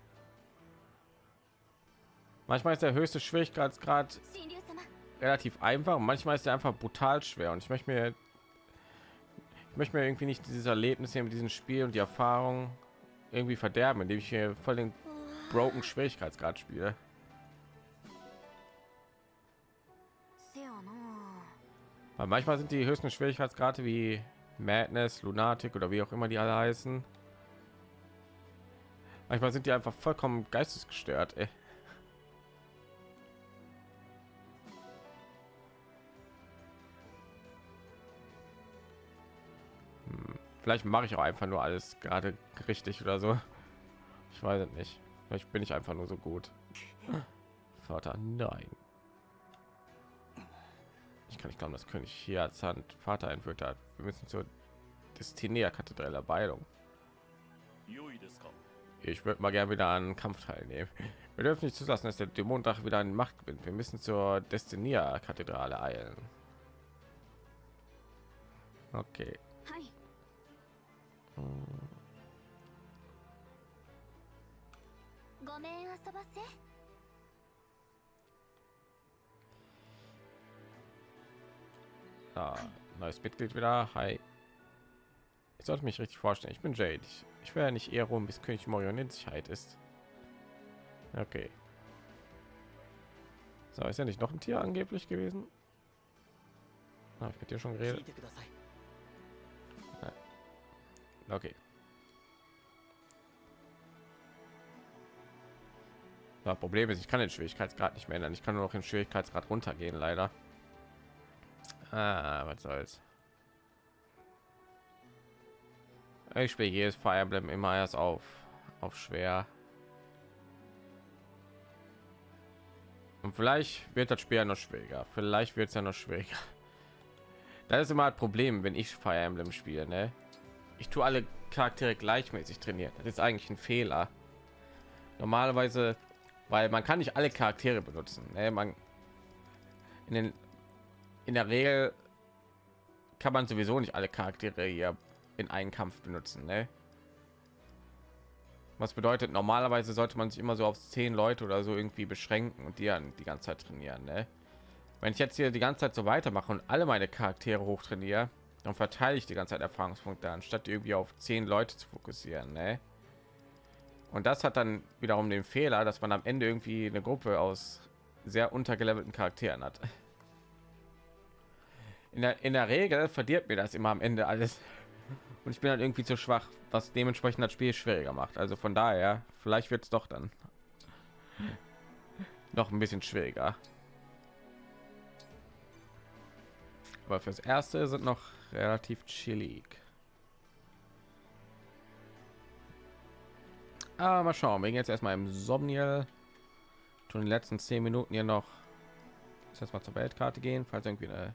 Manchmal ist der höchste Schwierigkeitsgrad relativ einfach und manchmal ist er einfach brutal schwer und ich möchte mir ich möchte mir irgendwie nicht dieses Erlebnis hier mit diesem Spiel und die Erfahrung irgendwie verderben, indem ich hier voll den broken Schwierigkeitsgrad spiele. Weil manchmal sind die höchsten Schwierigkeitsgrade wie Madness, Lunatic oder wie auch immer die alle heißen. Manchmal sind die einfach vollkommen geistesgestört. Ey. Hm, vielleicht mache ich auch einfach nur alles gerade richtig oder so. Ich weiß es nicht. Vielleicht bin ich einfach nur so gut. Vater, nein. Ich kann nicht glauben, dass König hier als Hand Vater entführt hat. Wir müssen zur Destinea Kathedrale Beilung. Ich würde mal gerne wieder an Kampf teilnehmen. Wir dürfen nicht zulassen, dass der Dämonendrache wieder an Macht gewinnt. Wir müssen zur Destinea Kathedrale eilen. Okay. Hm. Ja, neues Mitglied wieder. Hi. Ich sollte mich richtig vorstellen. Ich bin Jade. Ich, ich wäre nicht eher rum, bis König Morion in Sicherheit ist. Okay. So, ist ja nicht noch ein Tier angeblich gewesen. Habe ich mit dir schon geredet? Okay. Das Problem ist, ich kann den Schwierigkeitsgrad nicht mehr ändern. Ich kann nur noch den Schwierigkeitsgrad runtergehen, leider. Ah, was soll's. Ich spiele jedes Fire Emblem immer erst auf auf schwer. Und vielleicht wird das Spiel ja noch schwieriger. Vielleicht wird es ja noch schwieriger. Das ist immer ein Problem, wenn ich Fire Emblem spiele. Ne? Ich tue alle Charaktere gleichmäßig trainieren. Das ist eigentlich ein Fehler. Normalerweise, weil man kann nicht alle Charaktere benutzen. Ne? Man in den in der Regel kann man sowieso nicht alle Charaktere hier in einen Kampf benutzen. Ne? Was bedeutet, normalerweise sollte man sich immer so auf zehn Leute oder so irgendwie beschränken und die dann die ganze Zeit trainieren. Ne? Wenn ich jetzt hier die ganze Zeit so weitermache und alle meine Charaktere hoch trainiere, dann verteile ich die ganze Zeit Erfahrungspunkte, anstatt irgendwie auf zehn Leute zu fokussieren. Ne? Und das hat dann wiederum den Fehler, dass man am Ende irgendwie eine Gruppe aus sehr untergelevelten Charakteren hat in der, in der Regel verdirbt mir das immer am Ende alles. Und ich bin halt irgendwie zu schwach, was dementsprechend das Spiel schwieriger macht. Also von daher, vielleicht wird es doch dann noch ein bisschen schwieriger. Aber fürs erste sind noch relativ chillig. Aber mal schauen, wir gehen jetzt erstmal im Somniel. Tun die letzten zehn Minuten hier noch jetzt mal zur Weltkarte gehen, falls irgendwie eine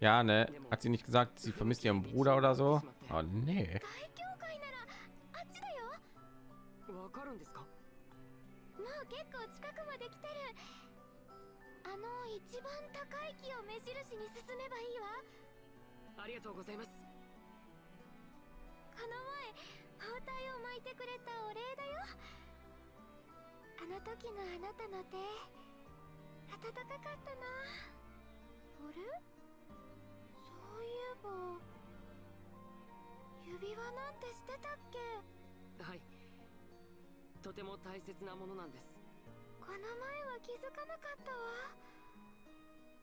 Ja, ne? Hat sie nicht gesagt, sie vermisst ihren Bruder oder so? Oh, nee. あの一番高い木を目印に進めばいいわありがとうございますこの前包帯を巻いてくれたお礼だよあの時のあなたの手暖かかったなあれそういえ坊指輪なんてしてたっけ？はい。とても大切なものなんです。この前は気づかなかったわ。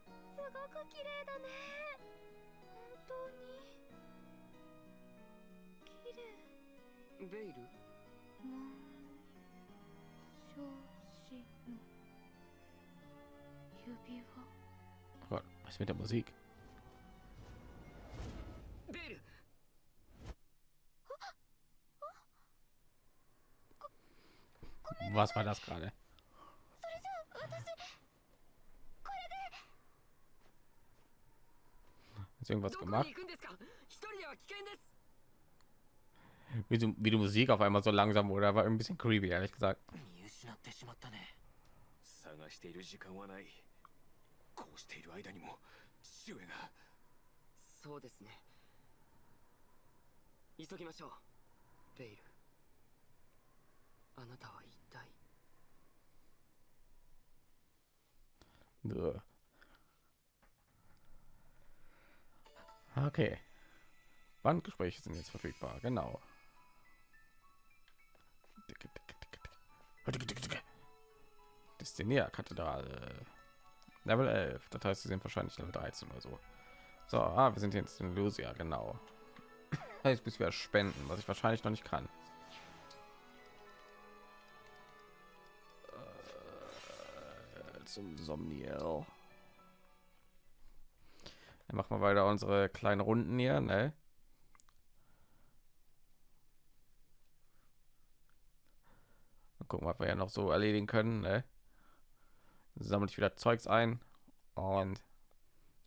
すごく綺麗だね。本当に。綺麗。ベイル？紋章師の指輪。Oh Gott, was ist mit der Musik? Was war das gerade? Hast du irgendwas どこに gemacht? 行くんですか一人では危険です Wie, du, wie die Musik auf einmal so langsam wurde, war ein bisschen creepy, ehrlich gesagt. 見失ってしまったね探している時間はないこうしている間にも父上がそうですね急ぎましょうベイル あなたは一体 Ugh. Okay. Bandgespräche sind jetzt verfügbar, genau. Destinia-Kathedrale. Level 11. Das heißt, sie sind wahrscheinlich Level 13 oder so. So, ah, wir sind jetzt in Lucia, genau. Jetzt bis wir spenden, was ich wahrscheinlich noch nicht kann. Zum Somniel. Dann machen wir weiter unsere kleinen Runden hier, ne? Mal gucken, was wir ja noch so erledigen können, ne? Sammle ich wieder Zeugs ein und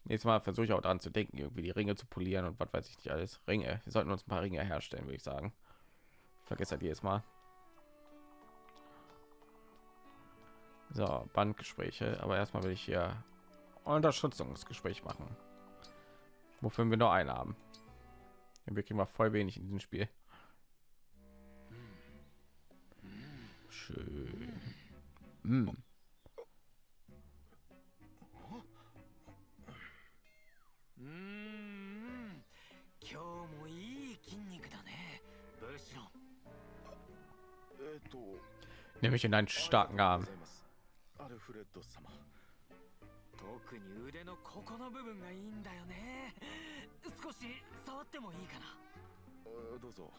nächstes Mal versuche ich auch daran zu denken, irgendwie die Ringe zu polieren und was weiß ich nicht alles. Ringe. Wir sollten uns ein paar Ringe herstellen, würde ich sagen. Ich vergesse halt jedes Mal. So, Bandgespräche. Aber erstmal will ich hier Unterstützungsgespräch machen. Wofür wir nur einen haben. Wir kriegen mal voll wenig in diesem Spiel. Schön. Hm. Hm. Mm. Nämlich in einen starken Arm. アルフレッド様。特に腕のここの部分がいいんだよね。少し触ってもいいかな。あどうぞ。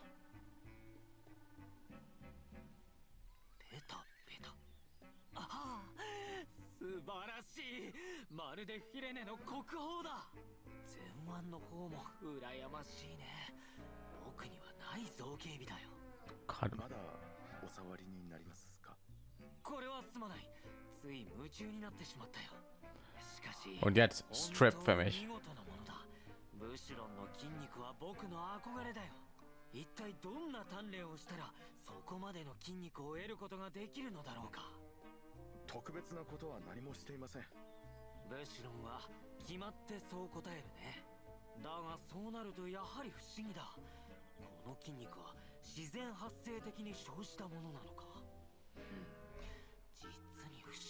ペタペタああ素晴らしい。まるでフィレネの国宝だ。前腕の方も羨ましいね。僕にはない造形美だよ。まだお触りになりますか？これはすまないつい夢中になってしまったよしかし Und jetzt Strip für 本当 mich.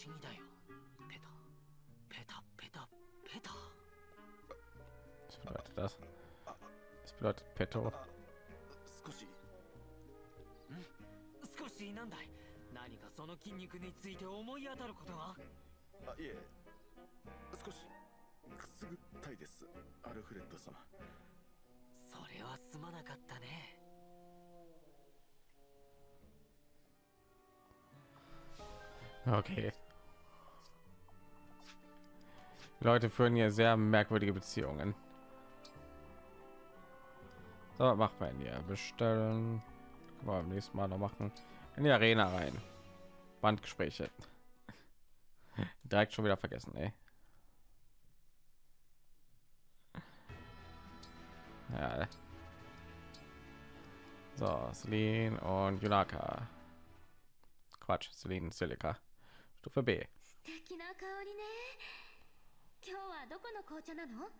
に不思議だよ。ペタ。ペタペタペタ。Was bedeutet das? Das 少し。なんだい？何かその筋肉について思い当たることは？あいえ。少しくすぐったいです。アルフレッド様。それはすまなかったね。Okay. Leute führen hier sehr merkwürdige Beziehungen. So, was wir denn hier? Bestellen. Können beim nächsten Mal noch machen. In die Arena rein. Bandgespräche. Direkt schon wieder vergessen, ey. Ja. So, Celine und Yunaka. Quatsch, Celine Silica. Stufe B. はどこの紅茶なの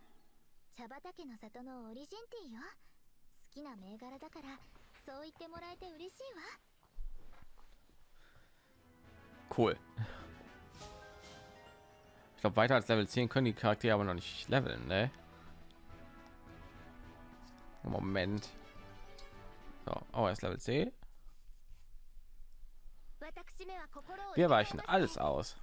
茶畑の里のオリジンティーよ好きな銘柄だからそう言ってもらえて嬉しいわ Cool. Ich glaube, weiter als Level 10 können die Charaktere aber noch nicht leveln, ne? Moment. So, oh, er ist Level C. Wir weichen alles aus.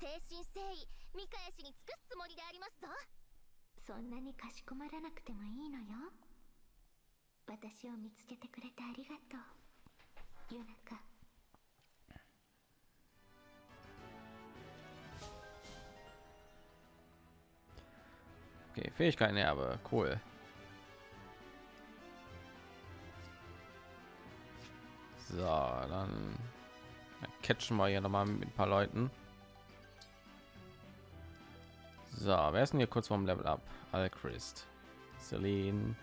Okay, Fähigkeiten Erbe, cool. So, dann catchen wir hier noch mal mit ein paar Leuten. So, wer ist denn hier kurz vorm Level Up? Alchrist, Celine.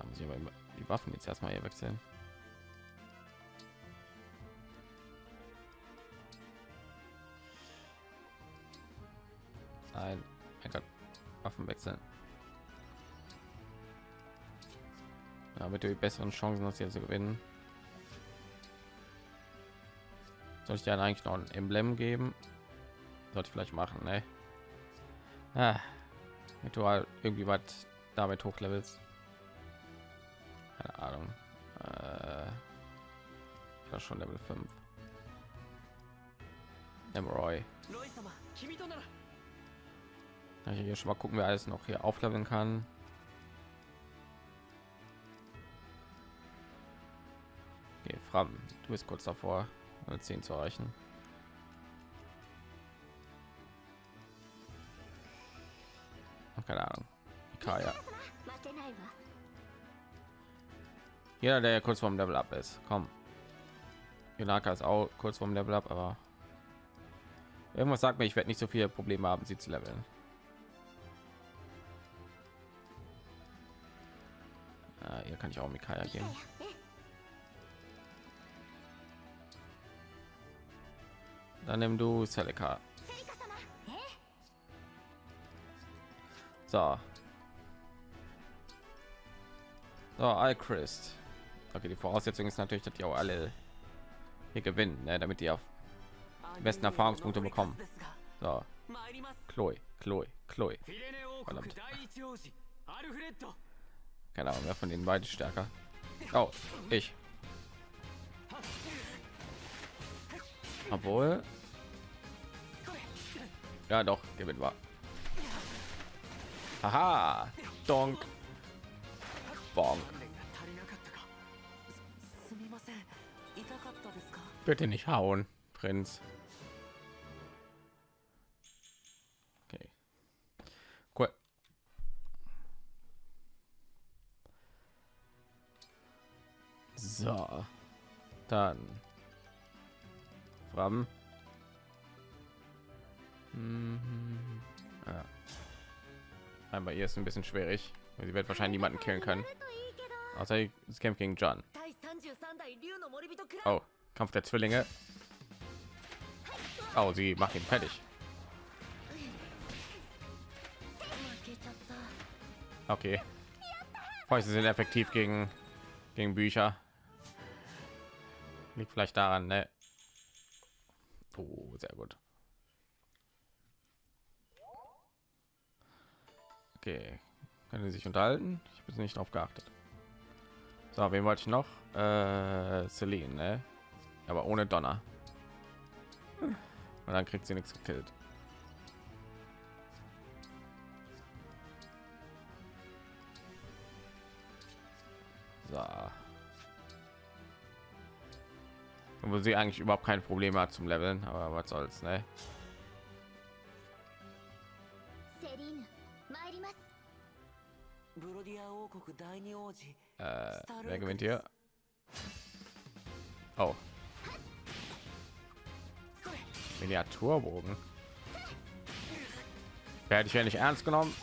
Haben sie aber die Waffen jetzt erstmal hier wechseln. Nein, mein Gott, Waffen wechseln. Damit du die besseren Chancen hast, hier zu gewinnen. Soll ich dir eigentlich noch ein Emblem geben? Sollte ich vielleicht machen, ne? Ah, mit du halt irgendwie was damit hochlevels. Keine Ahnung. Äh, das schon Level 5. Emroy. Ich hier schon mal gucken, wer alles noch hier aufleveln kann. Fram, du bist kurz davor, 10 zu erreichen. Keine Ahnung. Kaya. Jeder, der kurz vorm Level up ist, komm. Junaka ist auch kurz vorm Level up, aber irgendwas sagt mir, ich werde nicht so viele Probleme haben, sie zu leveln. Ah, hier kann ich auch Mikaya gehen. Dann nimm du Celica. So. So, Alchrist. Okay, die Voraussetzung ist natürlich, dass die auch alle hier gewinnen, ne, damit die auf besten Erfahrungspunkte bekommen. So. Chloe, Chloe, Chloe. Verdammt. Keine Ahnung, wer von den beiden stärker. Oh, ich. Obwohl. Ja, doch, gewinnt war. Haha, donk. Bonk. Bitte nicht hauen, Prinz. Okay. Cool. So. Dann. Fram. Mhm. Ja. Aber ihr ist ein bisschen schwierig. weil Sie wird wahrscheinlich niemanden killen können. Außer es kämpft gegen John. Oh, Kampf der Zwillinge. Oh, sie macht ihn fertig. Okay. Fäuste sind effektiv gegen gegen Bücher. Liegt vielleicht daran, ne? Sehr gut. Okay, können Sie sich unterhalten? Ich bin nicht drauf geachtet. So, wen wollte ich noch? Äh, Celine, ne? Aber ohne Donner. Und dann kriegt sie nichts gekillt. Wo sie eigentlich überhaupt kein Problem hat zum Leveln, aber was soll's, ne? Äh, wer gewinnt hier? Oh. Miniaturbogen. Werde ich ja nicht ernst genommen.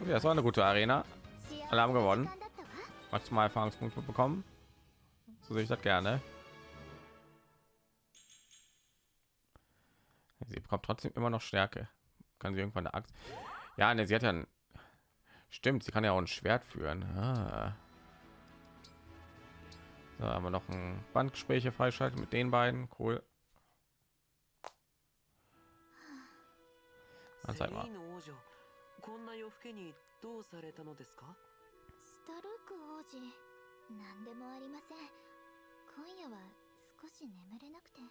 Okay, das war eine gute Arena. Alle haben gewonnen maximal Erfahrungspunkte bekommen. So sehe ich das gerne. Sie bekommt trotzdem immer noch Stärke. Kann sie irgendwann eine Axt? Ja, ne, sie hat ja ein Stimmt, sie kann ja auch ein Schwert führen. Ah. Da haben wir noch ein Bandgespräche freischalten mit den beiden. Cool. Anzeig mal. スタルーク王子何でもありません今夜は少し眠れなくて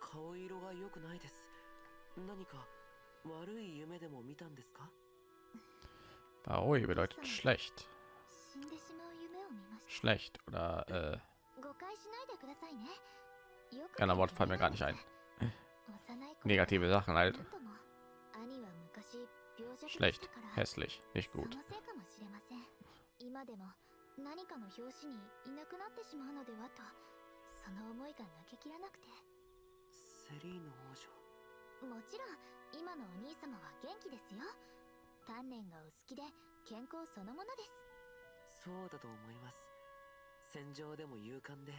顔色が良くないです何か悪い夢でも見たんですか Baoi bedeutet schlecht. 死んでしまう夢を見ました Schlecht oder äh, 誤解しないでくださいねよく Kein Wort fallen mir gar nicht ein. 幼い頃 negative Sachen な halt. んとも兄は昔病弱でし Schlecht, たから hässlich, nicht その gut. 今でも何かの拍子にいなくなってしまうのではとその思いが抜けきらなくて。セリーヌ王女？もちろん今のお兄様は元気ですよ。鍛錬がお好きで健康そのものです。そうだと思います。戦場でも勇敢で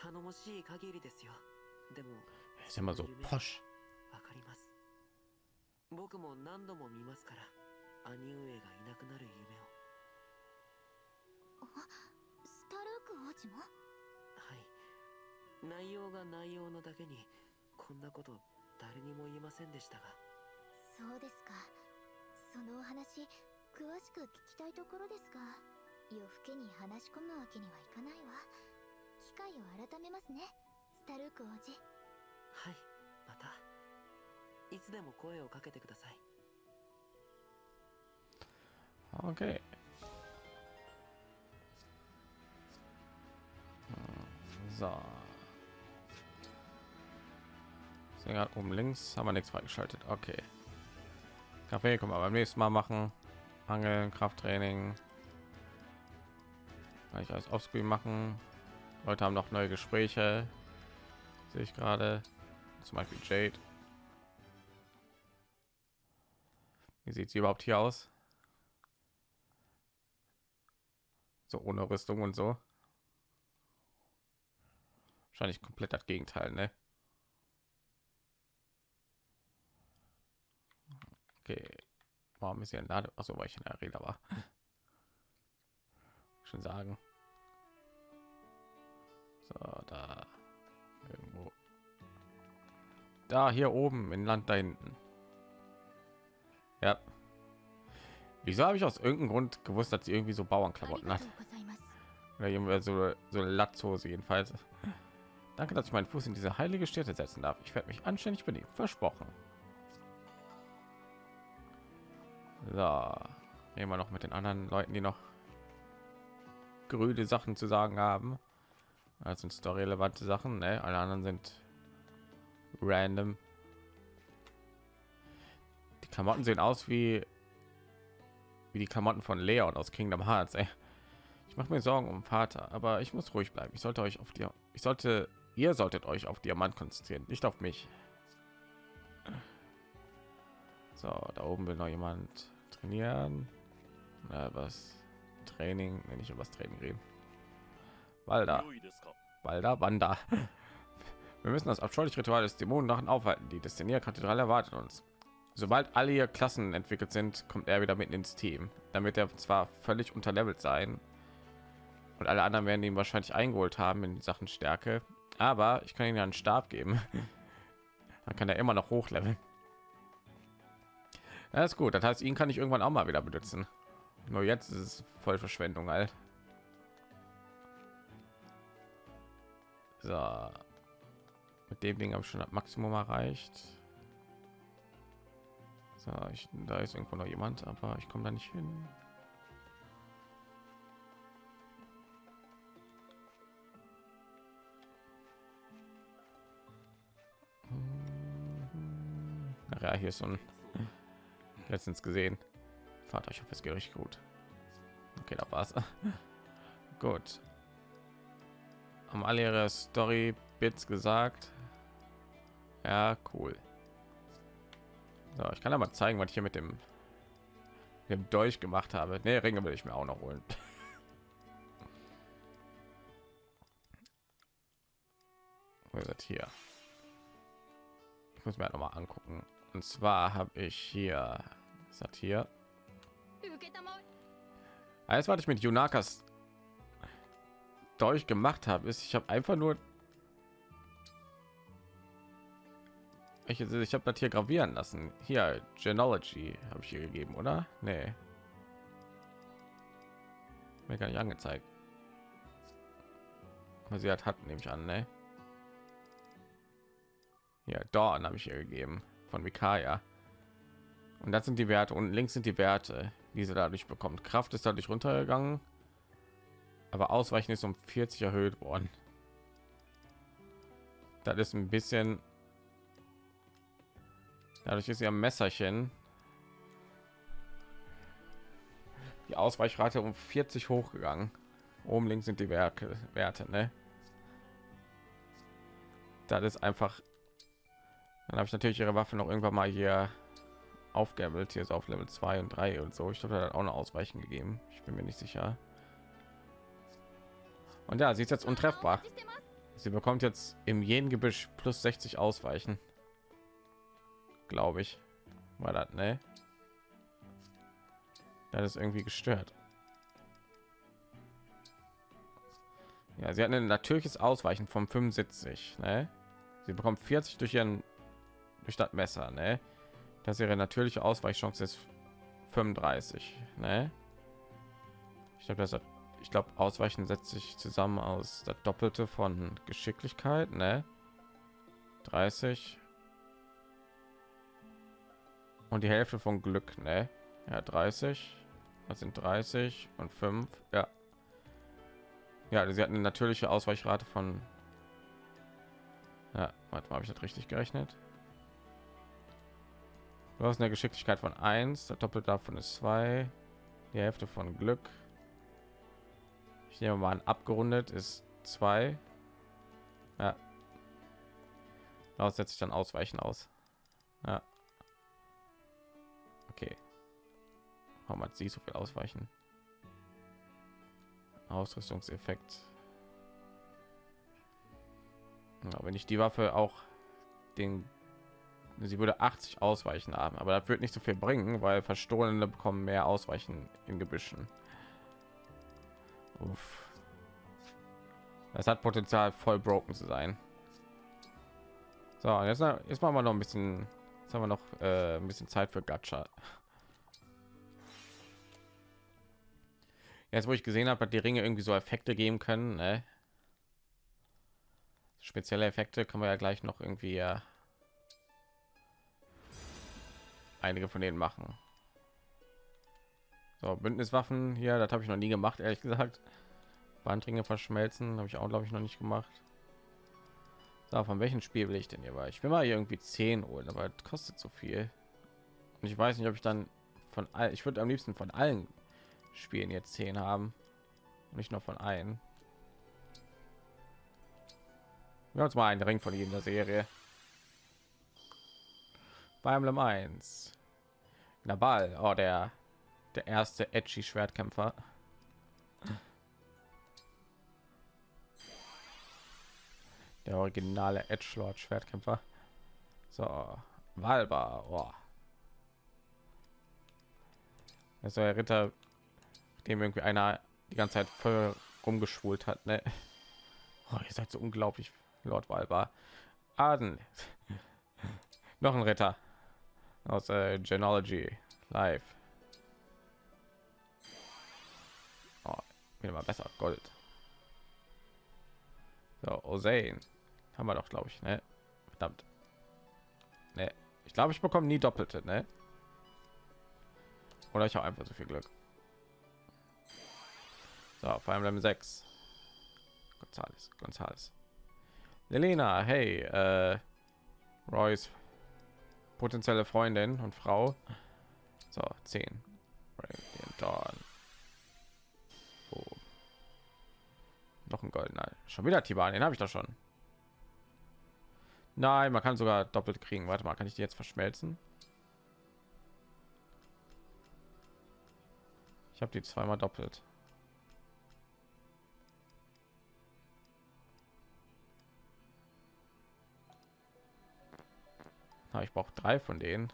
頼もしい限りですよ。でも Ist 夢 posch. わかります。僕も何度も見ますから兄上がいなくなる夢をスタルーク王子も？はい。内容が内容のだけにこんなこと誰にも言いませんでしたが。そうですか。そのお話詳しく聞きたいところですが夜更けに話し込むわけにはいかないわ。機会を改めますねスタルーク王子。はいまた。いつでも声をかけてください。Okay. So. Gerade oben links haben wir nichts freigeschaltet. Okay. Kaffee können wir beim nächsten Mal machen. Angeln, Krafttraining. Kann ich alles offscreen machen. Leute haben noch neue Gespräche. Sehe ich gerade. Zum Beispiel Jade. Wie sieht sie überhaupt hier aus? So ohne Rüstung und so wahrscheinlich komplett das Gegenteil, ne? Okay. Warum ist hier ein Lade? Also weil ich in der Arena war. Schon sagen. So, da irgendwo. Da hier oben im Land da hinten. Ja. Wieso habe ich aus irgendeinem Grund gewusst, dass sie irgendwie so Bauernklamotten hat? Oder irgendwie so so Latzhose jedenfalls. Danke, dass ich meinen Fuß in diese heilige Stätte setzen darf. Ich werde mich anständig benehmen. Versprochen. So. Wir noch mit den anderen Leuten, die noch grüne Sachen zu sagen haben. Das sind story-relevante Sachen. Ne? Alle anderen sind random. Die Klamotten sehen aus wie wie die Klamotten von Leon aus Kingdom Hearts. Ey. Ich mache mir Sorgen um Vater, aber ich muss ruhig bleiben. Ich sollte euch auf dir, ich sollte, ihr solltet euch auf Diamant konzentrieren, nicht auf mich. So, da oben will noch jemand trainieren. Na, was Training, wenn ich über das Training reden. Walda, Walda, Wanda. Wir müssen das abscheuliche Ritual des Dämonendrachen aufhalten. Die Destinierkathedrale erwartet uns. Sobald alle ihr Klassen entwickelt sind, kommt er wieder mitten ins Team. Damit er zwar völlig unterlevelt sein und alle anderen werden ihn wahrscheinlich eingeholt haben in Sachen Stärke, aber ich kann ihm ja einen Stab geben. Dann kann er immer noch hochleveln. Das ist gut. Das heißt, ihn kann ich irgendwann auch mal wieder benutzen. Nur jetzt ist es voll Verschwendung, halt. So. Mit dem Ding habe ich schon das Maximum erreicht. So, ich, da ist irgendwo noch jemand, aber ich komme da nicht hin. Ach ja, hier ist so ein letztens gesehen. Vater, ich hoffe, es geht richtig gut. Okay, da war's. gut. Haben alle ihre Story Bits gesagt. Ja, cool. So, ich kann aber zeigen, was ich hier mit dem, dem Dolch gemacht habe. Ne, Ringe will ich mir auch noch holen. Wo ist das hier? Muss mir noch mal angucken. Und zwar habe ich hier, ist das hier? Alles, was ich mit Yunakas Dolch gemacht habe, ist, ich habe einfach nur Ich, ich habe das hier gravieren lassen. Hier, Genealogy habe ich hier gegeben, oder? Nee. Mir gar nicht angezeigt. Sie hat, hat nehme ich an, ne? Ja, Dawn habe ich hier gegeben von Mikaya. Und das sind die Werte und links sind die Werte, die sie dadurch bekommt. Kraft ist dadurch runtergegangen, aber Ausweichen ist um 40 erhöht worden. Das ist ein bisschen Dadurch ist ihr Messerchen die Ausweichrate um 40 hochgegangen. Oben links sind die Werke, Werte, ne? Das ist einfach. Dann habe ich natürlich ihre Waffe noch irgendwann mal hier aufgabelt. Hier ist auf Level 2 und 3 und so. Ich glaube, da auch eine Ausweichen gegeben. Ich bin mir nicht sicher. Und ja, sie ist jetzt untreffbar. Sie bekommt jetzt im jeden Gebüsch plus 60 Ausweichen glaube ich. War das, ne? Das ist irgendwie gestört. Ja, sie hat ein natürliches Ausweichen von 75, ne? Sie bekommt 40 durch ihren das Messer, ne? Das ihre natürliche Ausweichchance ist 35, ne? Ich glaube, das ich glaube, Ausweichen setzt sich zusammen aus das Doppelte von Geschicklichkeit, ne? 30 und die Hälfte von Glück, ne? Ja, 30. Das sind 30 und 5. Ja. Ja, sie hat eine natürliche Ausweichrate von Ja, warte habe ich das richtig gerechnet? Du hast eine Geschicklichkeit von 1, der Doppel davon ist 2, die Hälfte von Glück. Ich nehme mal an, abgerundet ist 2. Ja. Daraus setze ich dann Ausweichen aus. Ja. Okay. Warum hat sie so viel ausweichen? Ausrüstungseffekt. Ja, wenn ich die Waffe auch den sie würde 80 ausweichen haben, aber das wird nicht so viel bringen, weil verstohlene bekommen mehr ausweichen in Gebüschen. Uff. Das hat Potenzial voll broken zu sein. So, jetzt, jetzt machen wir noch ein bisschen Jetzt haben wir noch äh, ein bisschen Zeit für Gacha. Jetzt, wo ich gesehen habe, hat die Ringe irgendwie so Effekte geben können. Ne? Spezielle Effekte kann man ja gleich noch irgendwie ja, einige von denen machen. So, Bündniswaffen hier, das habe ich noch nie gemacht, ehrlich gesagt. Bandringe verschmelzen habe ich auch, glaube ich, noch nicht gemacht. So, von welchem Spiel will ich denn hier? Weil ich will mal irgendwie 10 holen, aber das kostet so viel. Und ich weiß nicht, ob ich dann von all, ich würde am liebsten von allen Spielen jetzt 10 haben. Nicht nur von einem. Wir haben uns mal einen Ring von jeder Serie. Bei Emblem 1. Nabal, oh, der der erste edgy Schwertkämpfer. der originale Edge Lord Schwertkämpfer. So, Walba. Oh. Das der Ritter, dem irgendwie einer die ganze Zeit voll rumgeschwult hat. Ne? Oh, ihr seid so unglaublich, Lord Walba. Aden. Noch ein Ritter aus äh, Genealogy Live. Oh, wieder mal besser. Gold. So, Osein haben wir doch glaube ich ne? verdammt ne. ich glaube ich bekomme nie doppelte ne? oder ich habe einfach so viel glück so vor allem 6 gonzales gonzales Lelena, hey, äh, Royce potenzielle Freundin und Frau. So, 10. Dawn. Oh. Noch ein goldener. Schon wieder Tiban, den habe ich doch schon. Nein, man kann sogar doppelt kriegen. Warte mal, kann ich die jetzt verschmelzen? Ich habe die zweimal doppelt. Na, ich brauche drei von denen.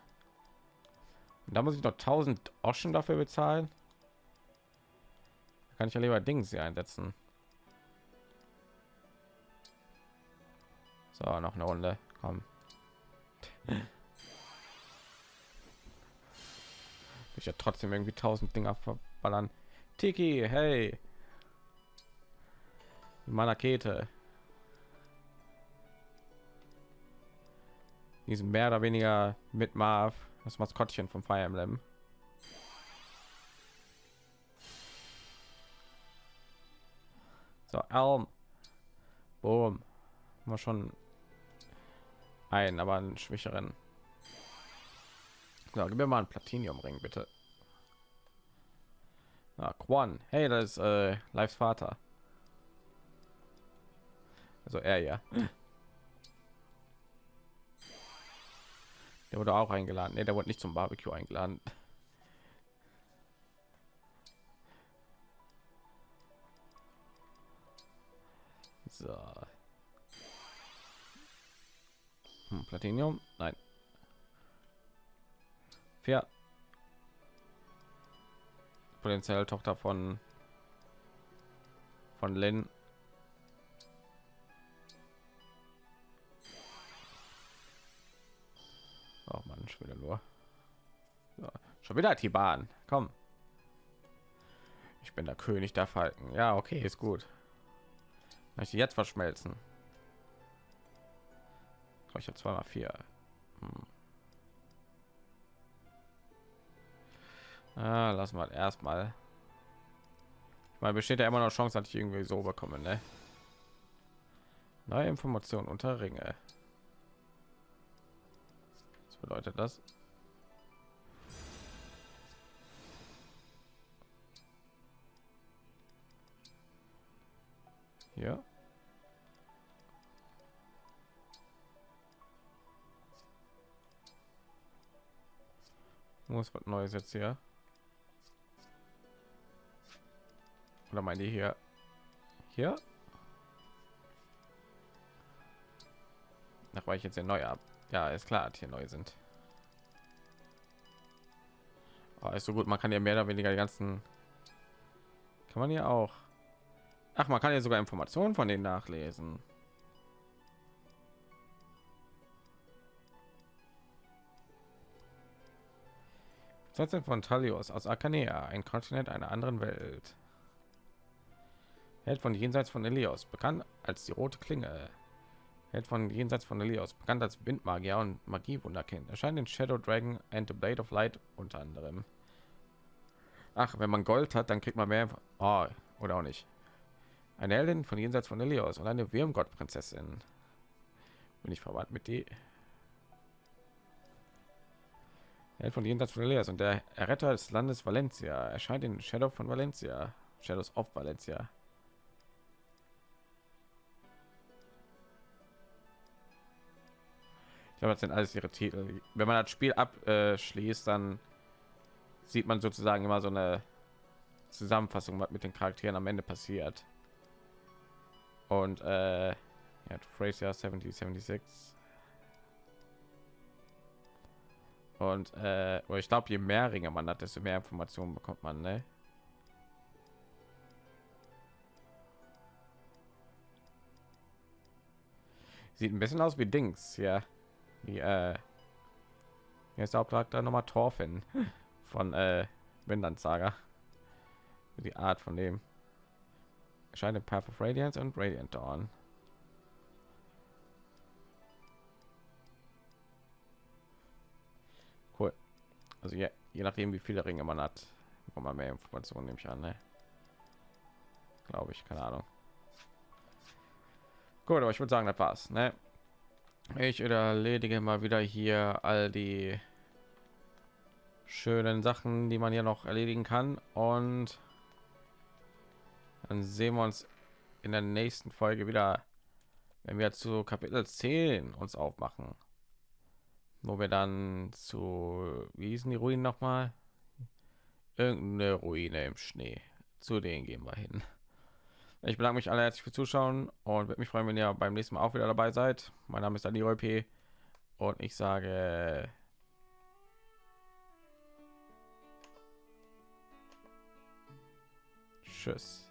Und da muss ich noch 1000 Oschen dafür bezahlen. Da kann ich ja lieber Dings hier einsetzen. So, noch eine Runde. Komm. ich ja trotzdem irgendwie tausend Dinger verballern. Tiki, hey. Manakete. Diesen mehr oder weniger mit Marv, das Maskottchen vom Fire Emblem. So, Elm. Boom. Mal schon ein, aber einen schwächeren. So, gib mir mal einen Platiniumring, bitte. Ah, Quan. Hey, das ist äh, Lives Vater. Also er ja. Der wurde auch eingeladen. Ne, der wurde nicht zum Barbecue eingeladen. So. Hm, Platinium? Nein. Vier. Potenziell Tochter von von Lynn. Schon wieder nur. So, schon wieder die Bahn. Komm. Ich bin der König der Falken. Ja, okay, ist gut. Kann ich die jetzt verschmelzen? Ich habe zweimal vier. Hm. Ah, lass mal erstmal. Meine, besteht ja immer noch Chance, dass ich irgendwie so bekomme, ne? Neue Informationen unter Ringe. Bedeutet das? Hier. Muss was Neues jetzt hier. Oder meine ich hier? Hier? Nach weil ich jetzt hier neu ab. Ja, ist klar, hier neu sind. Oh, ist so gut, man kann ja mehr oder weniger die ganzen. Kann man hier auch. Ach, man kann ja sogar Informationen von denen nachlesen. 14 von Talios aus Akanea, ein Kontinent einer anderen Welt. Held von jenseits von Elios, bekannt als die rote Klinge. Held von jenseits von Elios, bekannt als Windmagier und Magiewunderkind. Erscheint in Shadow Dragon and the Blade of Light unter anderem. Ach, wenn man Gold hat, dann kriegt man mehr. Oh, oder auch nicht. Eine Heldin von jenseits von Elios und eine Wirmgott-Prinzessin. Bin ich verwandt mit die? Held von jenseits von Elias und der Erretter des Landes Valencia erscheint in Shadow von Valencia, Shadows of Valencia. Glaube, das sind alles ihre Titel. Wenn man das Spiel abschließt, dann sieht man sozusagen immer so eine Zusammenfassung, was mit den Charakteren am Ende passiert. Und äh, ja, Fraser 7076 Und äh, ich glaube, je mehr Ringe man hat, desto mehr Informationen bekommt man. Ne? Sieht ein bisschen aus wie Dings, ja. Wie, äh, der Hauptcharakter nochmal Torfin von äh, Windland Saga. Die Art von dem scheint Path of Radiance und Radiant Dawn. Also je, je nachdem, wie viele Ringe man hat, bekommt man mehr Informationen, nehme ich an. Ne? Glaube ich, keine Ahnung. Gut, aber ich würde sagen, das war's. Ne? Ich erledige mal wieder hier all die schönen Sachen, die man hier noch erledigen kann. Und dann sehen wir uns in der nächsten Folge wieder, wenn wir zu Kapitel 10 uns aufmachen. Wo wir dann zu wie hießen die Ruinen noch mal? Irgendeine Ruine im Schnee. Zu denen gehen wir hin ich bedanke mich alle herzlich für Zuschauen und würde mich freuen wenn ihr beim nächsten Mal auch wieder dabei seid. Mein Name ist Daniel P. Und ich sage Tschüss